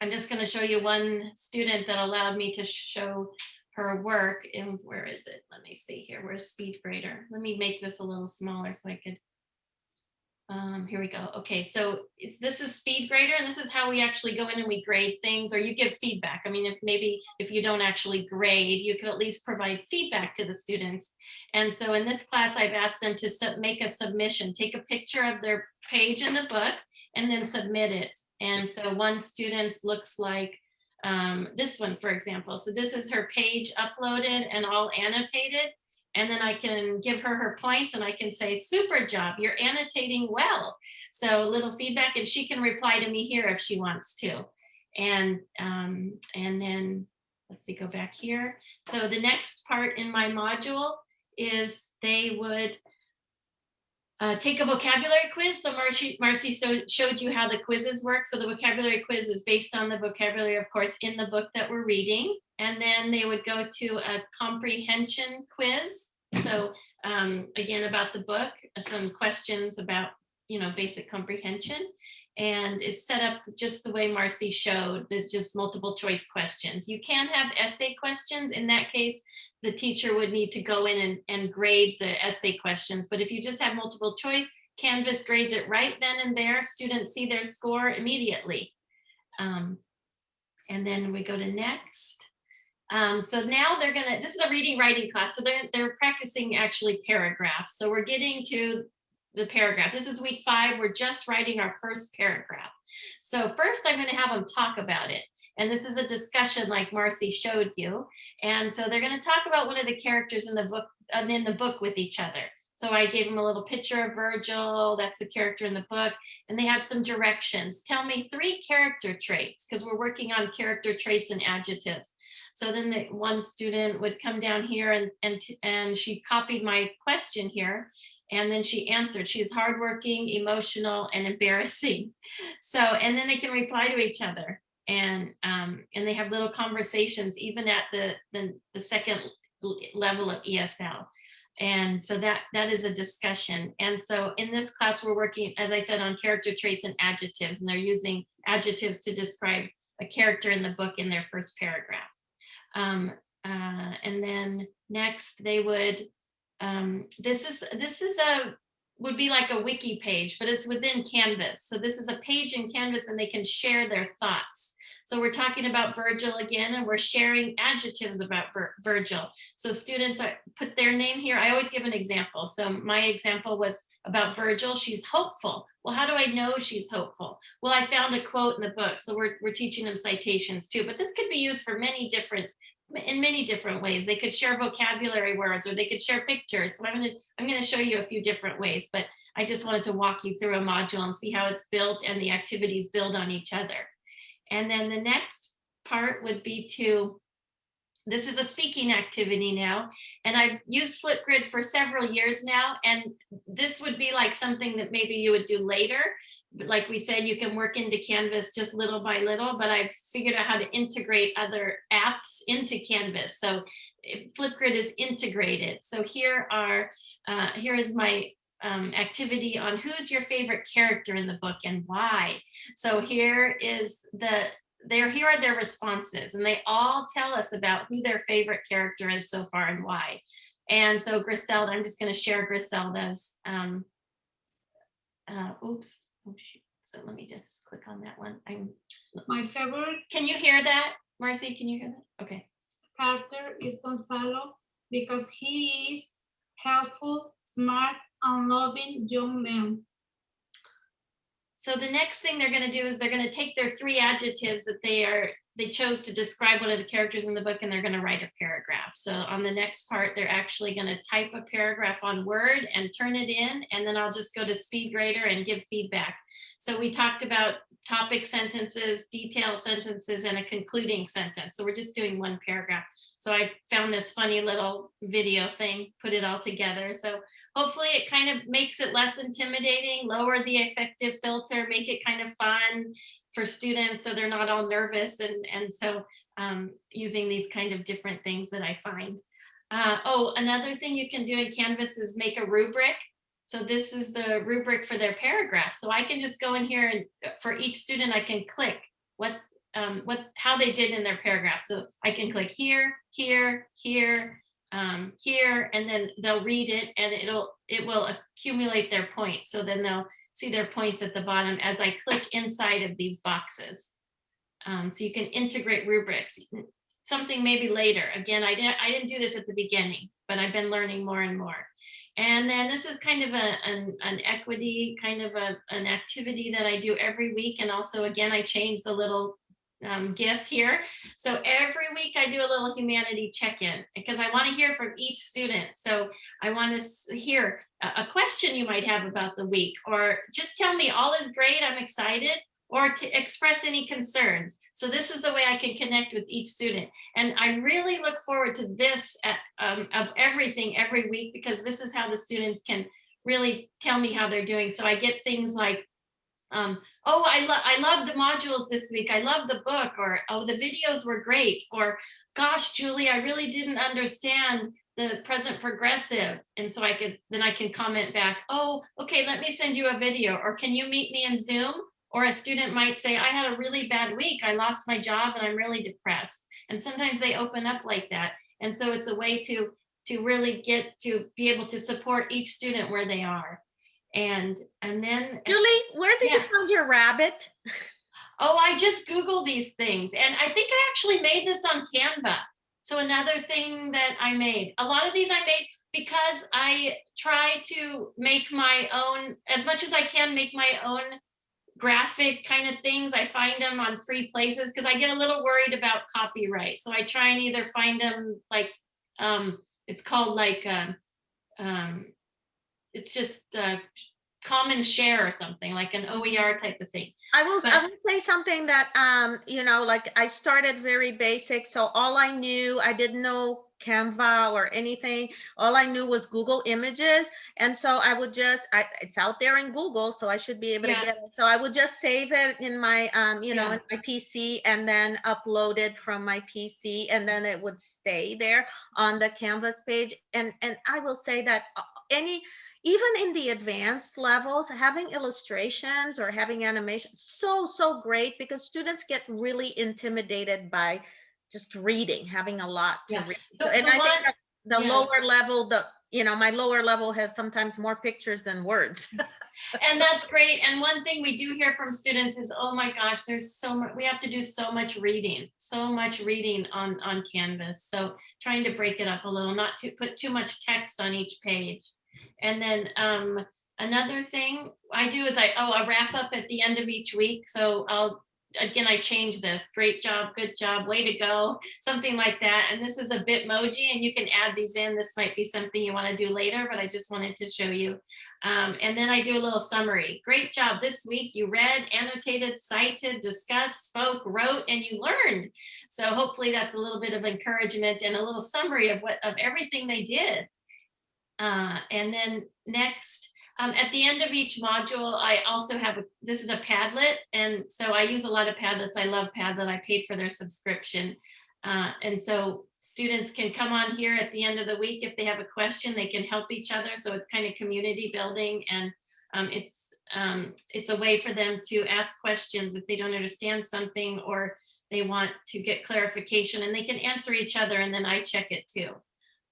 I'm just going to show you one student that allowed me to show her work. And where is it? Let me see here. Where's SpeedGrader? Let me make this a little smaller so I could. Um, here we go. Okay, so this is SpeedGrader, and this is how we actually go in and we grade things, or you give feedback. I mean, if maybe if you don't actually grade, you can at least provide feedback to the students. And so in this class, I've asked them to make a submission, take a picture of their page in the book, and then submit it. And so one student's looks like um, this one, for example. So this is her page uploaded and all annotated. And then I can give her her points and I can say, super job, you're annotating well. So a little feedback and she can reply to me here if she wants to. And, um, and then, let's see, go back here. So the next part in my module is they would uh, take a vocabulary quiz. So Marcy, Marcy so, showed you how the quizzes work. So the vocabulary quiz is based on the vocabulary, of course, in the book that we're reading. And then they would go to a comprehension quiz. So um, again, about the book, some questions about, you know, basic comprehension. And it's set up just the way Marcy showed. There's just multiple choice questions. You can have essay questions. In that case, the teacher would need to go in and, and grade the essay questions. But if you just have multiple choice, Canvas grades it right then and there. Students see their score immediately. Um, and then we go to next. Um, so now they're gonna, this is a reading writing class. So they're, they're practicing actually paragraphs. So we're getting to the paragraph. This is week five. We're just writing our first paragraph. So first I'm gonna have them talk about it. And this is a discussion like Marcy showed you. And so they're gonna talk about one of the characters in the book, uh, in the book with each other. So I gave them a little picture of Virgil, that's the character in the book, and they have some directions. Tell me three character traits, because we're working on character traits and adjectives. So then the one student would come down here and, and, and she copied my question here. And then she answered, she's hardworking, emotional, and embarrassing. So, and then they can reply to each other and, um, and they have little conversations even at the, the, the second level of ESL. And so that, that is a discussion. And so in this class, we're working, as I said, on character traits and adjectives, and they're using adjectives to describe a character in the book in their first paragraph. Um, uh, and then next they would, um, this is, this is a, would be like a wiki page, but it's within Canvas. So this is a page in Canvas and they can share their thoughts. So we're talking about Virgil again, and we're sharing adjectives about Vir- Virgil. So students are, put their name here. I always give an example. So my example was about Virgil. She's hopeful. Well, how do I know she's hopeful? Well, I found a quote in the book. So we're, we're teaching them citations too, but this could be used for many different in many different ways. They could share vocabulary words or they could share pictures. So I'm going to I'm going to show you a few different ways, but I just wanted to walk you through a module and see how it's built and the activities build on each other. And then the next part would be to this is a speaking activity now, and I've used Flipgrid for several years now, and this would be like something that maybe you would do later. Like we said, you can work into Canvas just little by little, but I've figured out how to integrate other apps into Canvas. So Flipgrid is integrated. So here are, uh, here is my um, activity on who's your favorite character in the book and why. So here is the there here are their responses and they all tell us about who their favorite character is so far and why and so griselda i'm just going to share griselda's um uh oops oh, shoot. so let me just click on that one i'm My favorite can you hear that marcy can you hear that okay character is Gonzalo because he is helpful, smart, and loving young man. So the next thing they're going to do is they're going to take their three adjectives that they are they chose to describe one of the characters in the book and they're going to write a paragraph. So on the next part, they're actually going to type a paragraph on Word and turn it in, and then I'll just go to SpeedGrader and give feedback. So we talked about topic sentences, detail sentences, and a concluding sentence. So we're just doing one paragraph. So I found this funny little video thing, put it all together. So hopefully it kind of makes it less intimidating, lower the affective filter, make it kind of fun for students so they're not all nervous and, and so um, using these kind of different things that I find. Uh, oh, another thing you can do in Canvas is make a rubric. So this is the rubric for their paragraph. So I can just go in here and uh, for each student, I can click what um, what how they did in their paragraph. So I can click here, here, here, um, here, and then they'll read it and it'll it will accumulate their points. So then they'll see their points at the bottom as I click inside of these boxes. Um, so you can integrate rubrics, something maybe later. Again, I didn't, I didn't do this at the beginning, but I've been learning more and more. And then this is kind of a, an, an equity, kind of a, an activity that I do every week. And also, again, I change the little um, GIF here. So every week I do a little humanity check-in because I want to hear from each student. So I want to hear a, question you might have about the week, or just tell me all is great, I'm excited, or to express any concerns. So this is the way I can connect with each student. And I really look forward to this at, um, of everything every week because this is how the students can really tell me how they're doing. So I get things like um, oh, I love I love the modules this week. I love the book, or oh, the videos were great, or gosh, Julie, I really didn't understand the present progressive. And so I could then I can comment back, oh, okay, let me send you a video, or can you meet me in Zoom? Or a student might say, I had a really bad week. I lost my job and I'm really depressed. And sometimes they open up like that. And so it's a way to to really get to be able to support each student where they are and and then Julie, where did you find your rabbit? oh i just googled these things and i think i actually made this on canva. So another thing that i made a lot of these i made because i try to make my own as much as i can make my own graphic kind of things i find them on free places because i get a little worried about copyright. So i try and either find them like um it's called like um, um it's just uh common share or something like an oer type of thing I will, But- I will say something that, um, you know, like I started very basic, so all I knew, I didn't know Canva or anything. All I knew was Google Images. And so I would just, I, it's out there in Google, so I should be able Yeah. to get it. So I would just save it in my, um, you know, Yeah. in my PC and then upload it from my PC and then it would stay there on the Canvas page. And, and I will say that uh, any, even in the advanced levels, having illustrations or having animation, so, so great because students get really intimidated by just reading, having a lot to Yeah. read. So, and I think that the yes. lower level, the, you know, my lower level has sometimes more pictures than words. And that's great. And one thing we do hear from students is, oh my gosh, there's so much, we have to do so much reading, so much reading on, on Canvas. So trying to break it up a little, not to put too much text on each page. And then um, another thing I do is I, oh, I wrap up at the end of each week. So I'll, again, I change this. Great job, good job, way to go, something like that. And this is a Bitmoji and you can add these in. This might be something you want to do later, but I just wanted to show you. Um, and then I do a little summary. Great job this week. You read, annotated, cited, discussed, spoke, wrote, and you learned. So hopefully that's a little bit of encouragement and a little summary of what of everything they did. Uh, and then next, um, at the end of each module, I also have, a this is a Padlet. And so I use a lot of Padlets. I love Padlet. I paid for their subscription. Uh, and so students can come on here at the end of the week. If they have a question, they can help each other. So it's kind of community building and um, it's um, it's a way for them to ask questions if they don't understand something or they want to get clarification and they can answer each other and then I check it too.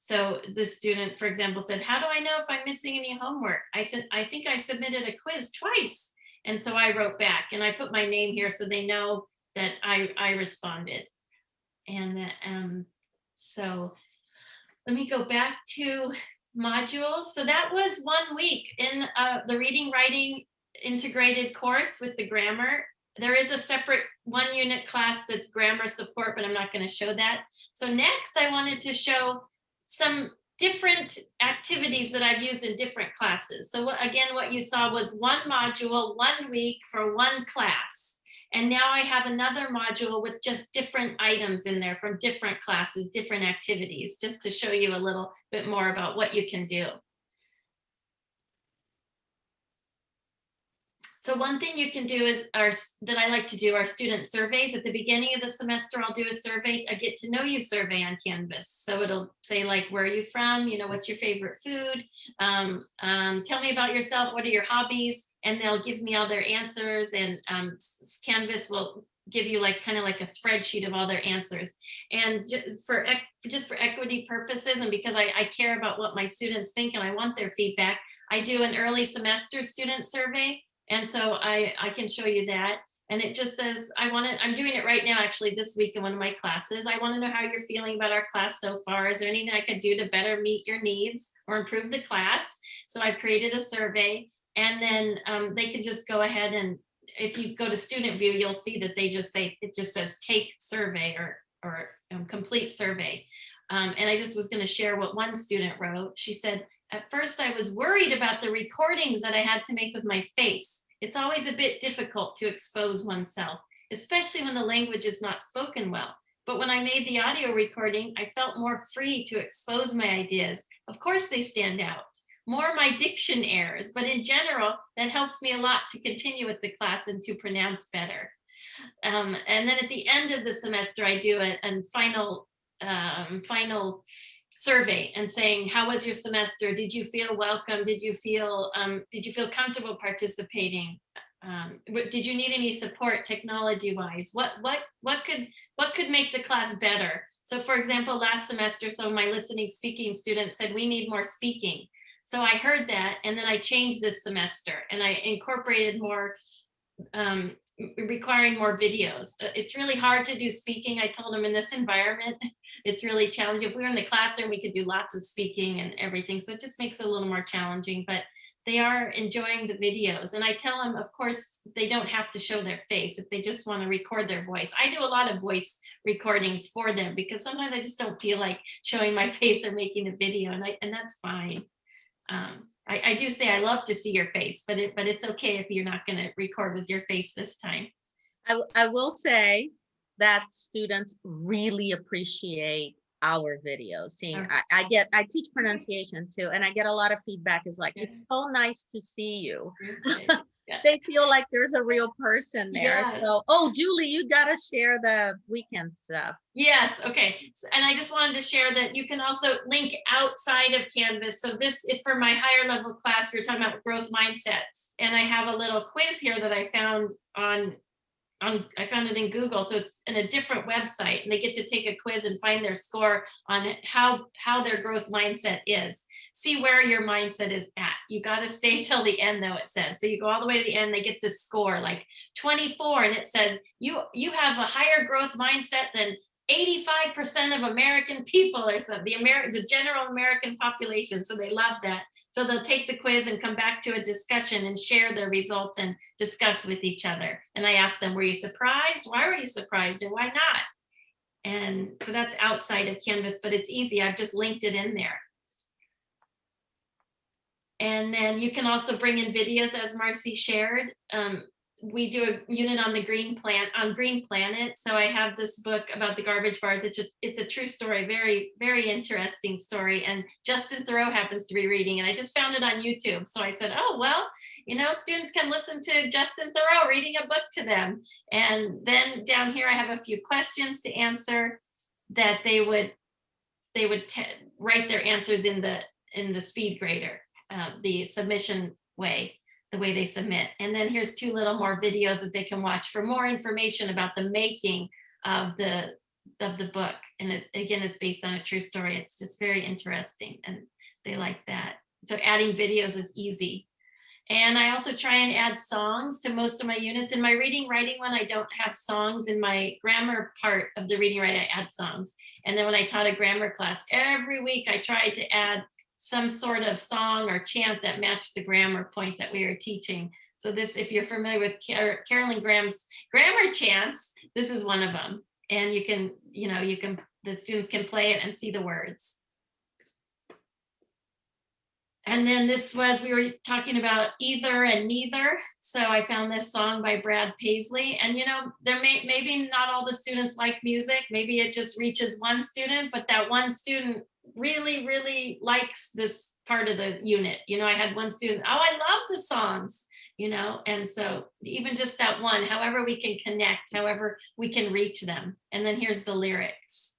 So the student, for example, said, how do I know if I'm missing any homework? I, th I think I submitted a quiz twice. And so I wrote back and I put my name here so they know that I, I responded. And um, so let me go back to modules. So that was one week in uh, the reading, writing integrated course with the grammar. There is a separate one unit class that's grammar support, but I'm not going to show that. So next I wanted to show some different activities that I've used in different classes. So what, again, what you saw was one module, one week for one class. And now I have another module with just different items in there from different classes, different activities, just to show you a little bit more about what you can do. So one thing you can do is, our that I like to do are student surveys. At the beginning of the semester, I'll do a survey, a get to know you survey on Canvas. So it'll say like, where are you from? You know, what's your favorite food? Um, um, tell me about yourself. What are your hobbies? And they'll give me all their answers and um, Canvas will give you like kind of like a spreadsheet of all their answers. And for just for equity purposes and because I, I care about what my students think and I want their feedback, I do an early semester student survey. And so I, I can show you that. And it just says, I want to, I'm doing it right now, actually this week in one of my classes. I want to know how you're feeling about our class so far. Is there anything I could do to better meet your needs or improve the class? So I've created a survey and then um, they can just go ahead and if you go to student view, you'll see that they just say, it just says take survey or, or um, complete survey. Um, and I just was going to share what one student wrote. She said, at first I was worried about the recordings that I had to make with my face. It's always a bit difficult to expose oneself, especially when the language is not spoken well. But when I made the audio recording, I felt more free to expose my ideas. Of course they stand out. More my diction errors, but in general, that helps me a lot to continue with the class and to pronounce better. Um, and then at the end of the semester, I do a, a final, um, final survey and saying, how was your semester? Did you feel welcome? Did you feel, um, did you feel comfortable participating? Um, did you need any support technology wise? What, what, what could, what could make the class better? So for example, last semester, some of my listening speaking students said, we need more speaking. So I heard that and then I changed this semester and I incorporated more um, requiring more videos. Uh, It's really hard to do speaking. I told them in this environment, it's really challenging. If we were in the classroom, we could do lots of speaking and everything. So it just makes it a little more challenging, but they are enjoying the videos. And I tell them, of course, they don't have to show their face if they just want to record their voice. I do a lot of voice recordings for them because sometimes I just don't feel like showing my face or making a video and I, and that's fine. Um, I, I, do say I love to see your face, but it, but it's okay if you're not going to record with your face this time. I, I will say that students really appreciate our videos, seeing, Okay. I, I get, I teach pronunciation too, and I get a lot of feedback is like, it's so nice to see you. Okay. They feel like there's a real person there. Yes. So, oh, Julie, you gotta share the weekend stuff. Yes, okay. And I just wanted to share that you can also link outside of Canvas. So this, if for my higher level class, we're talking about growth mindsets. And I have a little quiz here that I found on, on, I found it in Google. So it's in a different website and they get to take a quiz and find their score on how, how their growth mindset is. See where your mindset is at. You got to stay till the end though, it says. So you go all the way to the end, they get this score like 24 and it says you, you have a higher growth mindset than 85% of American people or so, the American, the general American population. So they love that. So they'll take the quiz and come back to a discussion and share their results and discuss with each other. And I asked them, were you surprised? Why were you surprised and why not? And so that's outside of Canvas, but it's easy. I've just linked it in there. And then you can also bring in videos as Marcy shared. Um, we do a unit on the green plant on Green Planet. So I have this book about the garbage barge. It's a, it's a true story, very, very interesting story. And Justin Theroux happens to be reading and I just found it on YouTube. So I said, oh, well, you know, students can listen to Justin Theroux reading a book to them. And then down here, I have a few questions to answer that they would, they would te- write their answers in the, in the SpeedGrader, uh, the submission way the way they submit. And then here's two little more videos that they can watch for more information about the making of the of the book. And it, again, it's based on a true story. It's just very interesting and they like that. So adding videos is easy. And I also try and add songs to most of my units. In my reading writing one, I don't have songs. In my grammar part of the reading writing, I add songs. And then when I taught a grammar class, every week I tried to add some sort of song or chant that matched the grammar point that we were teaching. So this, if you're familiar with Car Carolyn Graham's grammar chants, this is one of them. And you can, you know, you can, the students can play it and see the words. And then this was, we were talking about either and neither. So I found this song by Brad Paisley. And you know, there may maybe not all the students like music. Maybe it just reaches one student, but that one student really, really likes this part of the unit. You know, I had one student, oh, I love the songs, you know, and so even just that one, however we can connect, however we can reach them. And then here's the lyrics.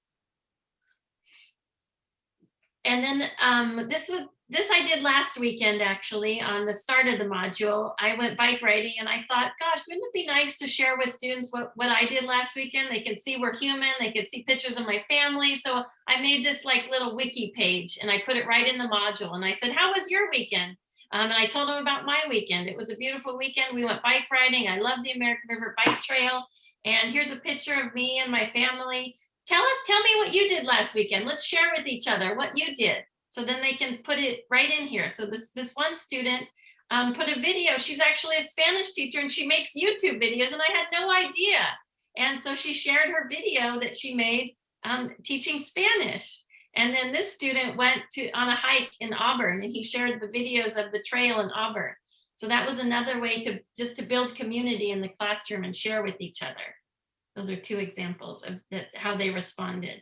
And then um, this was this I did last weekend, actually, on the start of the module. I went bike riding and I thought, gosh, wouldn't it be nice to share with students what, what I did last weekend? They can see we're human, they can see pictures of my family. So I made this like little wiki page and I put it right in the module. And I said, how was your weekend? Um, and I told them about my weekend. It was a beautiful weekend. We went bike riding. I love the American River Bike Trail. And here's a picture of me and my family. Tell us, tell me what you did last weekend. Let's share with each other what you did. So then they can put it right in here. So this, this one student um, put a video. She's actually a Spanish teacher and she makes YouTube videos and I had no idea. And so she shared her video that she made um, teaching Spanish. And then this student went to on a hike in Auburn and he shared the videos of the trail in Auburn. So that was another way to just to build community in the classroom and share with each other. Those are two examples of the, how they responded.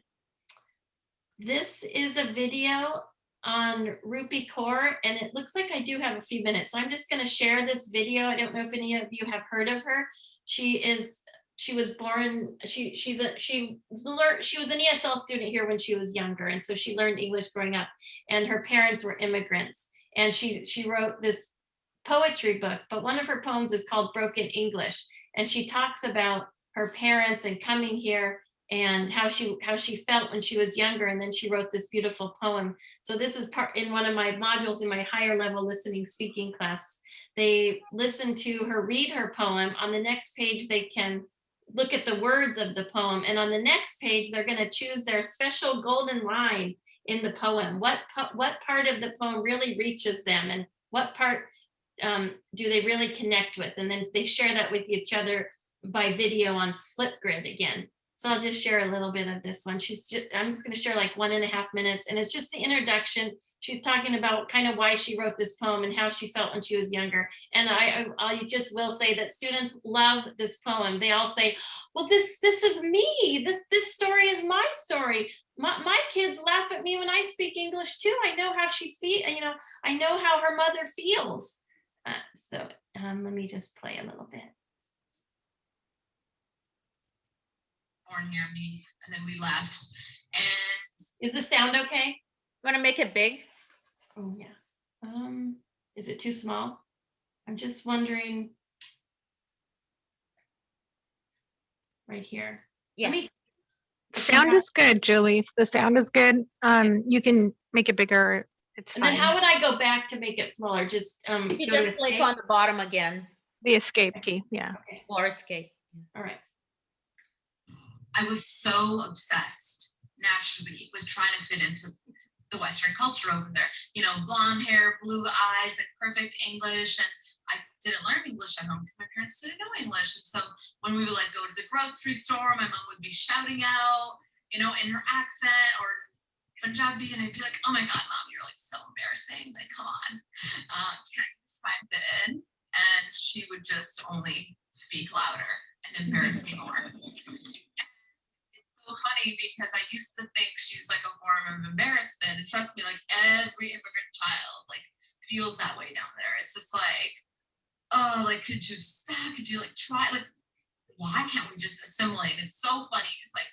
This is a video on Rupi Kaur, and it looks like I do have a few minutes. I'm just going to share this video. I don't know if any of you have heard of her. She is she was born she she's a she learned she was an ESL student here when she was younger and so she learned English growing up and her parents were immigrants and she she wrote this poetry book but one of her poems is called Broken English and she talks about her parents and coming here and how she how she felt when she was younger and then she wrote this beautiful poem. So this is part in one of my modules in my higher level listening speaking class they listen to her read her poem. On the next page they can look at the words of the poem and on the next page they're going to choose their special golden line in the poem. What what part of the poem really reaches them and what part um, do they really connect with? And then they share that with each other by video on Flipgrid again So I'll just share a little bit of this one. She's just, I'm just gonna share like one and a half minutes and it's just the introduction. She's talking about kind of why she wrote this poem and how she felt when she was younger. And I, I, I just will say that students love this poem. They all say, well, this, this is me. This, this story is my story. My, my kids laugh at me when I speak English too. I know how she feel, you know, I know how her mother feels. Uh, so um, let me just play a little bit. Born near me, and then we left. And Is the sound okay? You Want to make it big? Oh, yeah. Um, is it too small? I'm just wondering. Right here. Yeah. Let me, Sound is good, Julie. The sound is good. Um, you can make it bigger. It's and then how would I go back to make it smaller? Just, um, You go to just click escape? on the bottom again, The escape key, yeah. Okay, or escape. all right. I was so obsessed naturally with trying to fit into the Western culture over there. You know, blonde hair, blue eyes, like perfect English. And I didn't learn English at home because my parents didn't know English. And so when we would like go to the grocery store, my mom would be shouting out, you know, in her accent or Punjabi, and I'd be like, "Oh my God, mom, you're like so embarrassing. Like, come on, uh, can't fit in?" And she would just only speak louder and embarrass me more. Funny because I used to think she's like a form of embarrassment. And trust me, like every immigrant child like feels that way down there. It's just like, oh, like could you stop? Could you like try? Like, why can't we just assimilate? It's so funny. It's like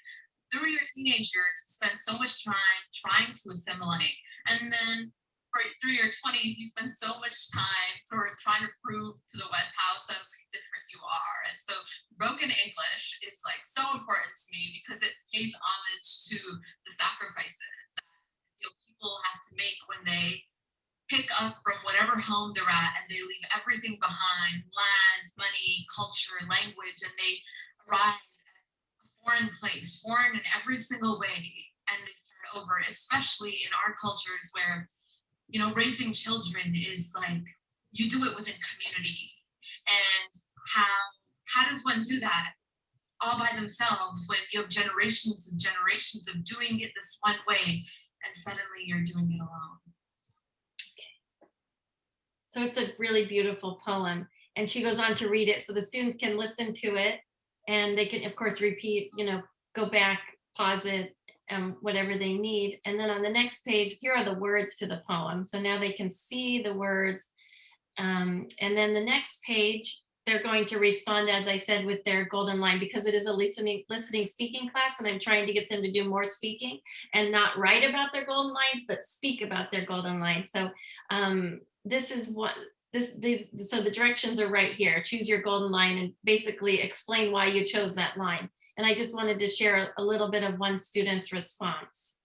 through your teenage years, you spend so much time trying to assimilate, and then for through your 20s, you spend so much time sort of trying to prove to the West House suddenly different you are. And so broken English is like so important to me because it pays homage to the sacrifices that you know, people have to make when they pick up from whatever home they're at and they leave everything behind land money culture language and they arrive at a foreign place foreign in every single way and they start over especially in our cultures where you know raising children is like you do it within community and how how does one do that all by themselves when you have generations and generations of doing it this one way and suddenly you're doing it alone Okay. So it's a really beautiful poem. And she goes on to read it so the students can listen to it and they can, of course, repeat, you know, go back, pause it, um, whatever they need. And then on the next page, here are the words to the poem. So now they can see the words. Um, and then the next page, they're going to respond, as I said, with their golden line because it is a listening, listening speaking class and I'm trying to get them to do more speaking and not write about their golden lines, but speak about their golden lines. So um, this is what this these so the directions are right here. Choose your golden line and basically explain why you chose that line. And i just wanted to share a, a little bit of one student's response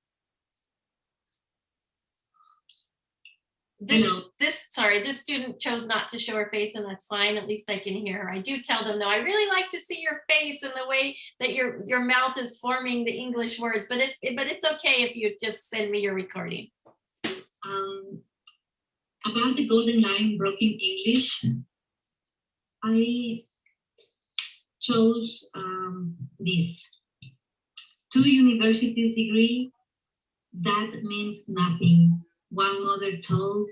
this Hello. this sorry this student chose not to show her face and that's fine at least i can hear her i do tell them though i really like to see your face and the way that your your mouth is forming the english words but it but it's okay if you just send me your recording Um, about the golden line broken English, I chose um, this. Two universities degree, that means nothing. One mother told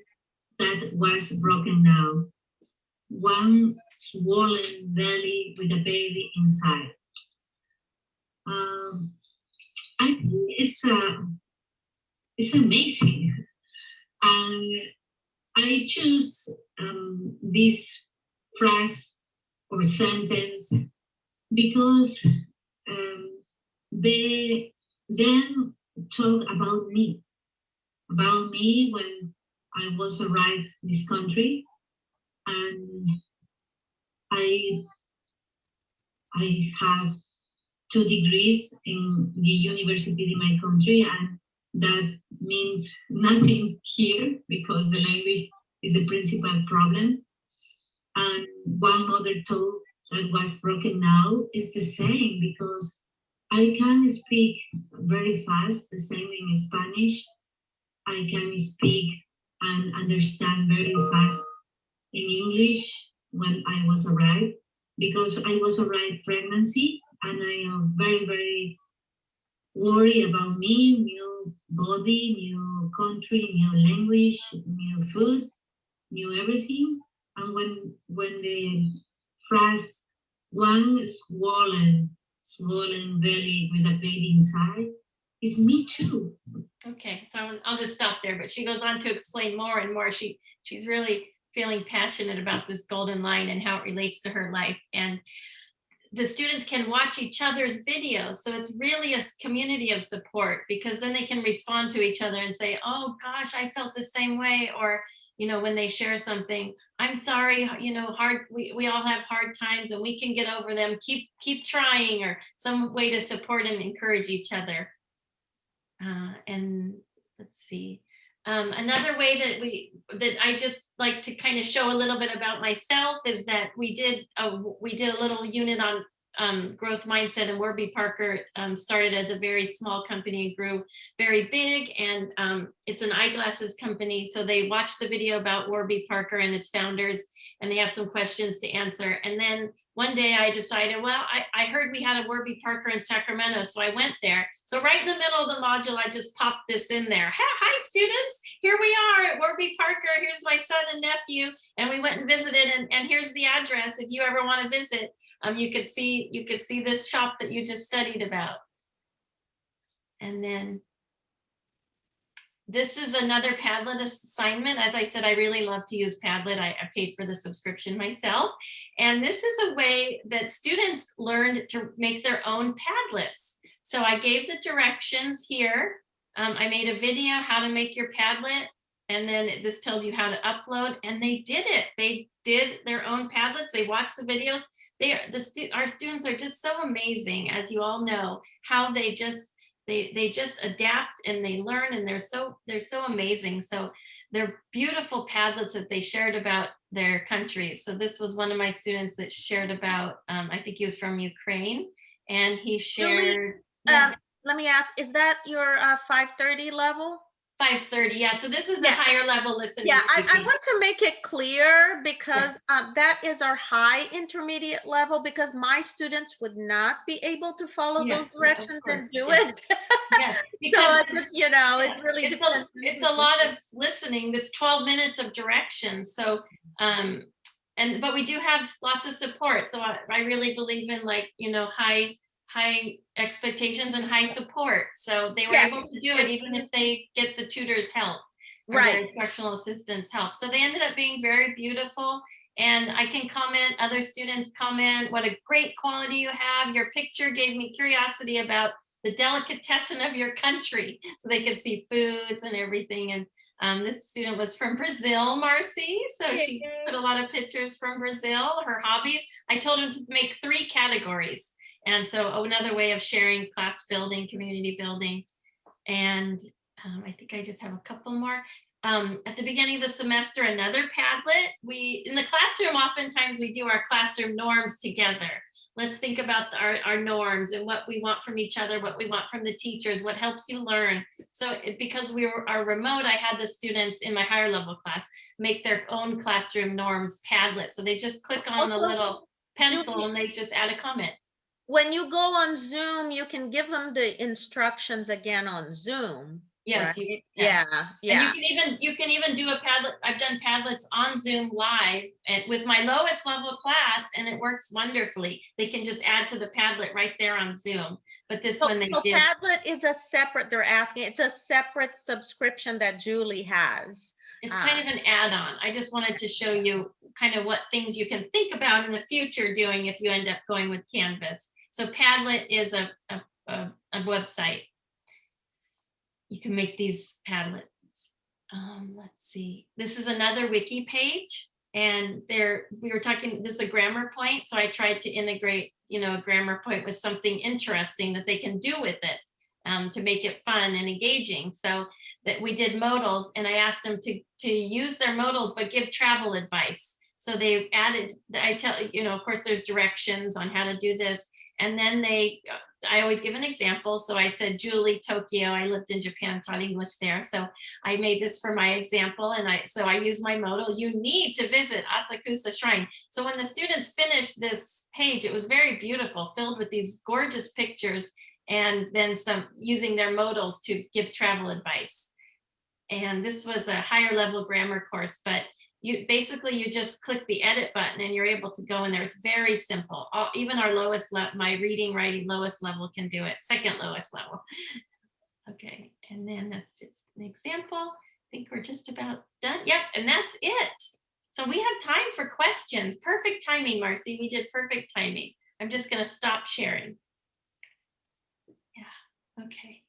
that was broken now. One swollen belly with a baby inside. Um, I think it's uh, it's amazing. And I choose um, this phrase or sentence because um, they then talk about me, about me when I was arrived in this country, and I I have two degrees in the university in my country, and that means nothing here because the language is the principal problem. And one mother told that was broken now is the same because I can speak very fast, the same in Spanish. I can speak and understand very fast in English when I was arrived because I was arrived pregnancy and I am very, very worried about me, new body, new country, new language, new food, new everything. And when when the phrase one swollen, swollen belly with a baby inside, is me too. Okay, so I'll- just stop there, but she goes on to explain more and more. She, she's really feeling passionate about this golden line and how it relates to her life. And the students can watch each other's videos. So it's really a community of support because then they can respond to each other and say, oh gosh, I felt the same way. Or, you know, when they share something, I'm sorry, you know, hard, we, we all have hard times and we can get over them. Keep, keep trying or some way to support and encourage each other. Uh, and let's see. Um, another way that we that I just like to kind of show a little bit about myself is that we did a we did a little unit on um, growth mindset and Warby Parker um, started as a very small company and grew very big and um, it's an eyeglasses company so they watched the video about Warby Parker and its founders and they have some questions to answer and then one day I decided, well, I, I heard we had a Warby Parker in Sacramento, so I went there. So right in the middle of the module, I just popped this in there. Hi, students, here we are at Warby Parker. Here's my son and nephew, and we went and visited, and, and here's the address if you ever want to visit. Um, you could see you could see this shop that you just studied about. And then this is another Padlet assignment. As I said, I really love to use Padlet. I, I paid for the subscription myself. And this is a way that students learned to make their own Padlets. So I gave the directions here. Um, I made a video how to make your Padlet. And then this tells you how to upload and they did it. They did their own Padlets. They watched the videos. They are the stu our students are just so amazing, as you all know, how they just they they just adapt and they learn and they're so they're so amazing. So they're beautiful Padlets that they shared about their country. So this was one of my students that shared about, um, I think he was from Ukraine and he shared. Um, let me ask, is that your uh, 530 level? 530, yeah, so this is a higher level listening. Yeah, I, I want to make it clear because um, that is our high intermediate level because my students would not be able to follow Yeah, those yeah, directions and do yeah. it. Yes, because just, you know, it really it's a, depends. on it's a lot of listening. It's 12 minutes of directions. So, um, and, but we do have lots of support. So I, I really believe in like, you know, high, high expectations and high support. So they were Yeah, able to do it even if they get the tutor's help. Right. Instructional assistants help. So they ended up being very beautiful. And I can comment, other students comment, what a great quality you have. Your picture gave me curiosity about the delicatessen of your country so they could see foods and everything. And um, this student was from Brazil, Marcy. So she put a lot of pictures from Brazil, her hobbies. I told him to make three categories. And so another way of sharing class building, community building. And um, I think I just have a couple more. Um, at the beginning of the semester, another Padlet. We, in the classroom, oftentimes we do our classroom norms together let's think about our, our norms and what we want from each other, what we want from the teachers, what helps you learn. So it, because we were, are remote, I had the students in my higher level class make their own classroom norms Padlet. So they just click on a Also, little pencil Julie- and they just add a comment. When you go on Zoom, you can give them the instructions again on Zoom. Yes, you, yeah. Yeah, you can even you can even do a Padlet. I've done Padlets on Zoom live and with my lowest level class, and it works wonderfully. They can just add to the Padlet right there on Zoom. But this So, one they so did. Padlet is a separate, they're asking, it's a separate subscription that Julie has. It's Ah. kind of an add-on. I just wanted to show you kind of what things you can think about in the future doing if you end up going with Canvas. So Padlet is a, a, a, a website. You can make these Padlets. Um, let's see, this is another wiki page and there, we were talking, this is a grammar point. So I tried to integrate, you know, a grammar point with something interesting that they can do with it um, to make it fun and engaging. So that we did modals and I asked them to, to use their modals, but give travel advice. So they added, I tell, you know, of course, there's directions on how to do this. And then they, uh, I always give an example. So I said Julie, Tokyo. I lived in Japan, taught English there. So I made this for my example. And I, so I use my modal, you need to visit Asakusa Shrine. So when the students finished this page, it was very beautiful, filled with these gorgeous pictures and then some using their modals to give travel advice. And this was a higher level grammar course, but you basically you just click the edit button and you're able to go in there. It's very simple. All, even our lowest level, my reading, writing lowest level can do it, second lowest level. Okay, and then that's just an example. I think we're just about done. Yep, and that's it. So we have time for questions. Perfect timing, Marcy. We did perfect timing. I'm just gonna stop sharing. Yeah, okay.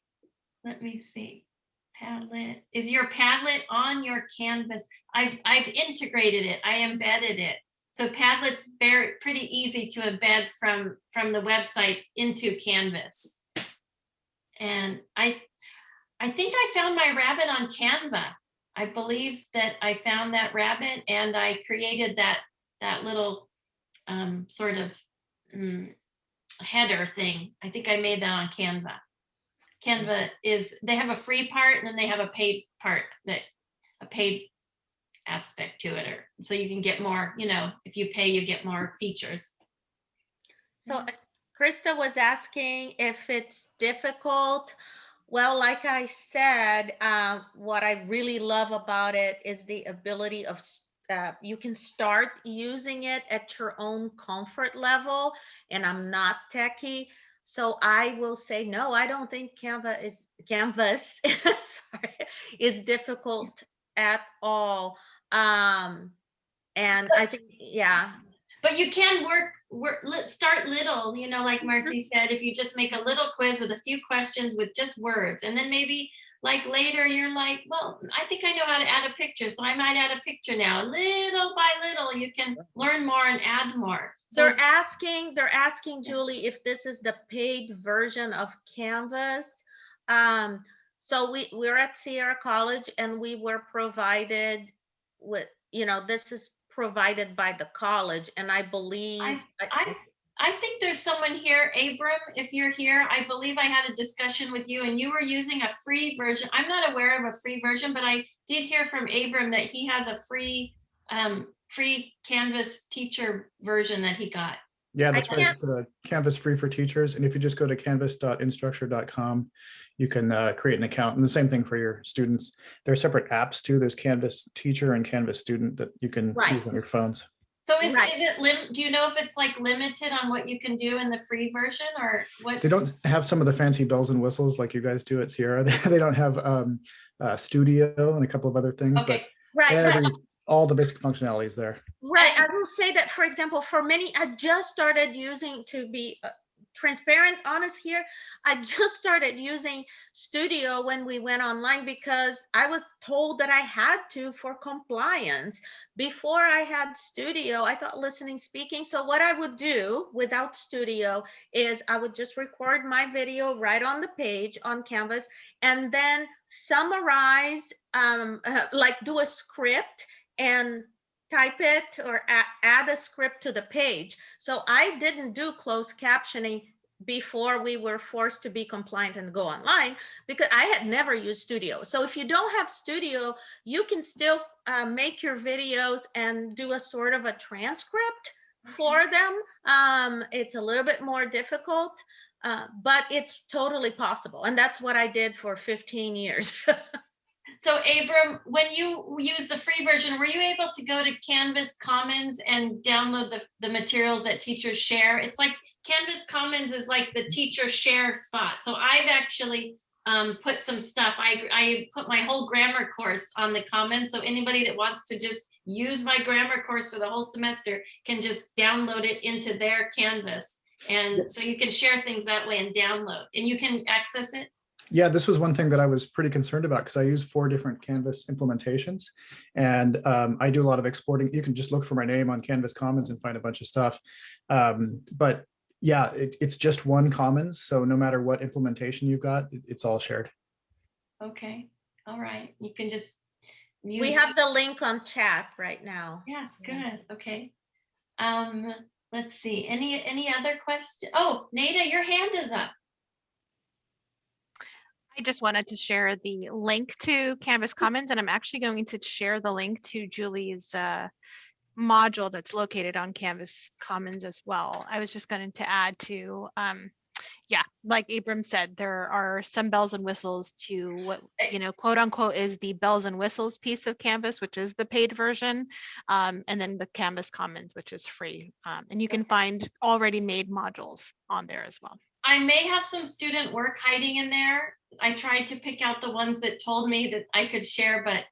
Let me see. Padlet, is your Padlet on your Canvas? I've, I've integrated it, I embedded it. So Padlet's very, pretty easy to embed from, from the website into Canvas. And I, I think I found my rabbit on Canva. I believe that I found that rabbit and I created that, that little um, sort of mm, header thing. I think I made that on Canva. Canva is, they have a free part and then they have a paid part that, a paid aspect to it, or, so you can get more, you know, if you pay, you get more features. So uh, Krista was asking if it's difficult. Well, like I said, uh, what I really love about it is the ability of uh, you can start using it at your own comfort level. And I'm not techie, so I will say no. I don't think Canva is Canvas sorry, is difficult at all. Um, and I think yeah, But you can work, work, let start little, you know, like Marcy said, if you just make a little quiz with a few questions with just words, and then maybe like later you're like, well, I think I know how to add a picture, so I might add a picture now. Little by little, you can learn more and add more. So They're it's- asking, they're asking Julie if this is the paid version of Canvas. Um, so we, we're at Sierra College and we were provided with, you know, this is provided by the college and I believe. I, I think there's someone here, Abram, if you're here, I believe I had a discussion with you and you were using a free version. I'm not aware of a free version, but I did hear from Abram that he has a free, um, free Canvas teacher version that he got. Yeah, that's right. can't- It's a Canvas free for teachers. And if you just go to canvas.instructure.com, you can uh, create an account. And the same thing for your students. There are separate apps too. There's Canvas teacher and Canvas student that you can Right. use on your phones. So is, is it lim, do you know if it's like limited on what you can do in the free version or what? They don't have some of the fancy bells and whistles like you guys do at Sierra. They don't have um, uh, studio and a couple of other things, but Right, but every, all the basic functionality is there. Right. I will say that, for example, for many, I just started using to be uh, transparent, honest here. I just started using Studio when we went online because I was told that I had to for compliance. Before I had Studio, I thought listening, speaking. So what I would do without Studio is I would just record my video right on the page on Canvas and then summarize, um, like do a script and type it or add a script to the page. So I didn't do closed captioning before we were forced to be compliant and go online because I had never used Studio. So if you don't have Studio, you can still uh, make your videos and do a sort of a transcript for them. Um, it's a little bit more difficult, uh, but it's totally possible. And that's what I did for 15 years. so Abram, when you use the free version, were you able to go to Canvas Commons and download the, the materials that teachers share? It's like Canvas Commons is like the teacher share spot. So I've actually um, put some stuff. I, I put my whole grammar course on the Commons. So anybody that wants to just use my grammar course for the whole semester can just download it into their Canvas. And so you can share things that way and download and you can access it. Yeah, this was one thing that I was pretty concerned about because I use four different Canvas implementations and um, I do a lot of exporting. You can just look for my name on Canvas Commons and find a bunch of stuff. Um, but yeah, it, it's just one Commons. So no matter what implementation you've got, it- it's all shared. Okay, all right. You can just. we have the link on chat right now. Yes, good, okay. Um, let's see, any, any other question? Oh, Nada, your hand is up. I just wanted to share the link to Canvas Commons, and I'm actually going to share the link to Julie's uh, module that's located on Canvas Commons as well. I was just going to add to, um, yeah, like Abram said, there are some bells and whistles to what, you know, quote unquote is the bells and whistles piece of Canvas, which is the paid version, um, and then the Canvas Commons, which is free. Um, and you can find already made modules on there as well. I may have some student work hiding in there. I tried to pick out the ones that told me that I could share, but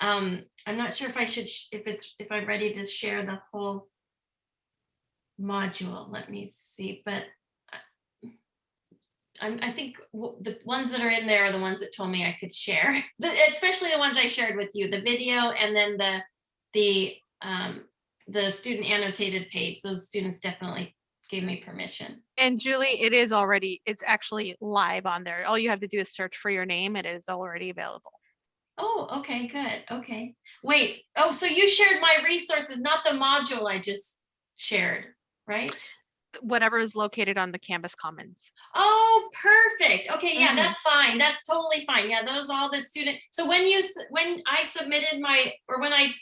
um, I'm not sure if I should, sh- if it's, if I'm ready to share the whole module. Let me see, but I- I'm, I think the ones that are in there are the ones that told me I could share, especially the ones I shared with you, the video and then the, the, um, the student annotated page. Those students definitely gave me permission. And Julie, it is already, it's actually live on there. All you have to do is search for your name. It is already available. Oh, okay, good. Okay. Wait, oh, so you shared my resources, not the module I just shared, right? Whatever is located on the Canvas Commons. Oh, perfect. Okay, yeah, Mhm. that's fine. That's totally fine. Yeah, those all the student. So when you, when I submitted my, or when I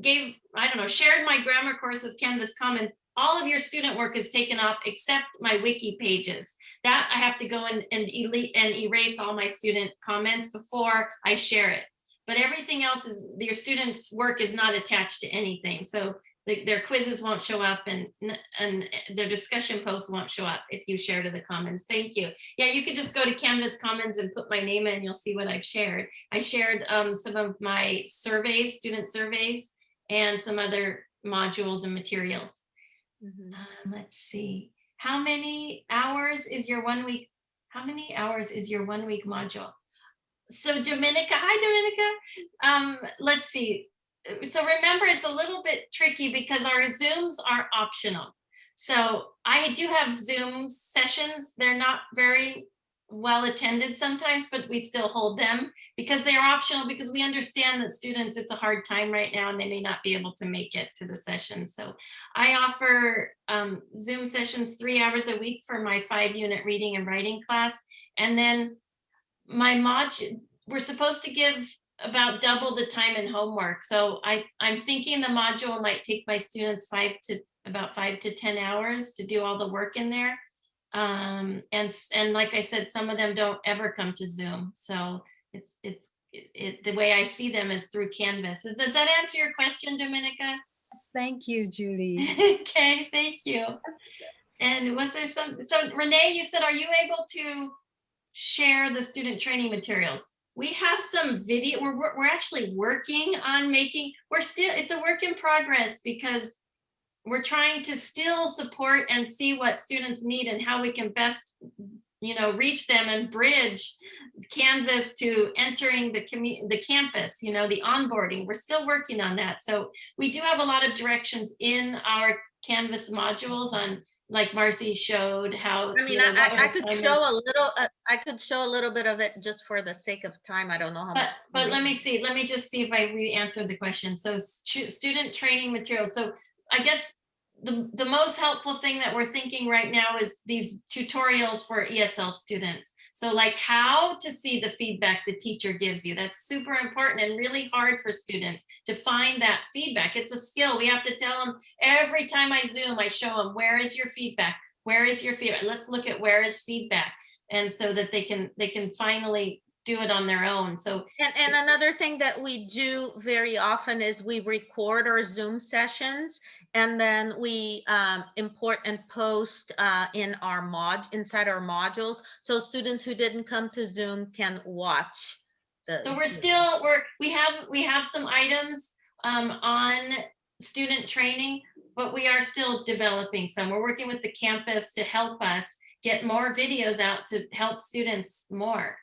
gave, I don't know, shared my grammar course with Canvas Commons, all of your student work is taken off except my wiki pages. That I have to go and, and elite and erase all my student comments before I share it. But everything else is, your students' work is not attached to anything. So the- their quizzes won't show up and, and their discussion posts won't show up if you share to the Commons. Thank you. Yeah, you could just go to Canvas Commons and put my name in, you'll see what I've shared. I shared um, some of my surveys, student surveys, and some other modules and materials. Um, let's see, how many hours is your one week? How many hours is your one week module? So Dominica, hi Dominica. Um, let's see. So remember, it's a little bit tricky because our Zooms are optional. So I do have Zoom sessions. They're not very well attended sometimes, but we still hold them because they are optional because we understand that students, it's a hard time right now and they may not be able to make it to the session. So I offer um, Zoom sessions three hours a week for my five unit reading and writing class. And then my module, we're supposed to give about double the time in homework. So I, I'm thinking the module might take my students five to, about five to 10 hours to do all the work in there. Um, and, and like I said, some of them don't ever come to Zoom. So it's, it's, it, it- the way I see them is through Canvas. Does does that answer your question, Dominica? Yes, Thank you, Julie. Okay, thank you. And was there some, so Renee, you said, are you able to share the student training materials? We have some video, we're, we're we're actually working on making, we're still, it's a work in progress because we're trying to still support and see what students need and how we can best, you know, reach them and bridge Canvas to entering the commu, the campus, you know, the onboarding. We're still working on that. So we do have a lot of directions in our Canvas modules on, like Marcy showed how. I you mean, know, I, I- could show a little, uh, I could show a little bit of it just for the sake of time. I don't know how much. But, but let me see, let me just see if I re-answered the question. So stu- student training materials. So I guess the, the most helpful thing that we're thinking right now is these tutorials for ESL students. So like how to see the feedback the teacher gives you. That's super important and really hard for students to find that feedback. It's a skill. We have to tell them every time I Zoom, I show them, where is your feedback? Where is your feedback? Let's look at where is feedback. And so that they can, they can finally do it on their own. So And, and another thing that we do very often is we record our Zoom sessions and then we um, import and post uh, in our mod, inside our modules. So students who didn't come to Zoom can watch. So we're still, we're, we have, we have some items um, on student training, but we are still developing some. We're working with the campus to help us get more videos out to help students more.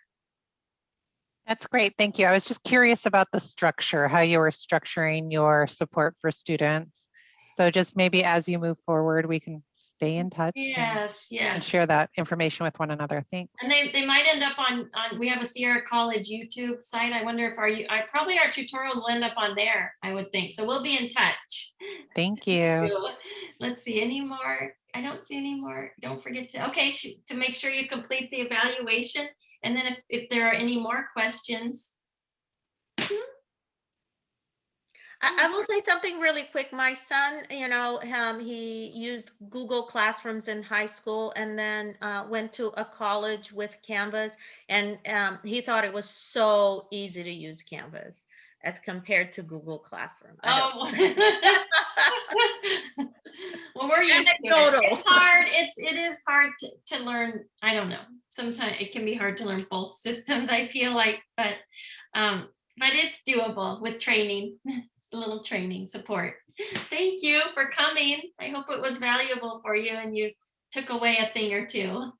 That's great. Thank you. I was just curious about the structure, how you were structuring your support for students. So just maybe as you move forward, we can stay in touch and- Yes, and yes. share that information with one another. Thanks. And they, they might end up on, on, we have a Sierra College YouTube site. I wonder if our, you, I, probably our tutorials will end up on there, I would think. So we'll be in touch. Thank you. So, Let's see, any more? I don't see any more. Don't forget to, okay, to make sure you complete the evaluation. And then if, if there are any more questions. I, I will say something really quick. My son, you know, um, he used Google Classrooms in high school and then uh, went to a college with Canvas. And um, he thought it was so easy to use Canvas as compared to Google Classroom. Oh. Well, we're used to it. It's hard. It's, it is hard to, to learn. I don't know. Sometimes it can be hard to learn both systems, I feel like, but, um, but it's doable with training. It's a little training support. Thank you for coming. I hope it was valuable for you and you took away a thing or two.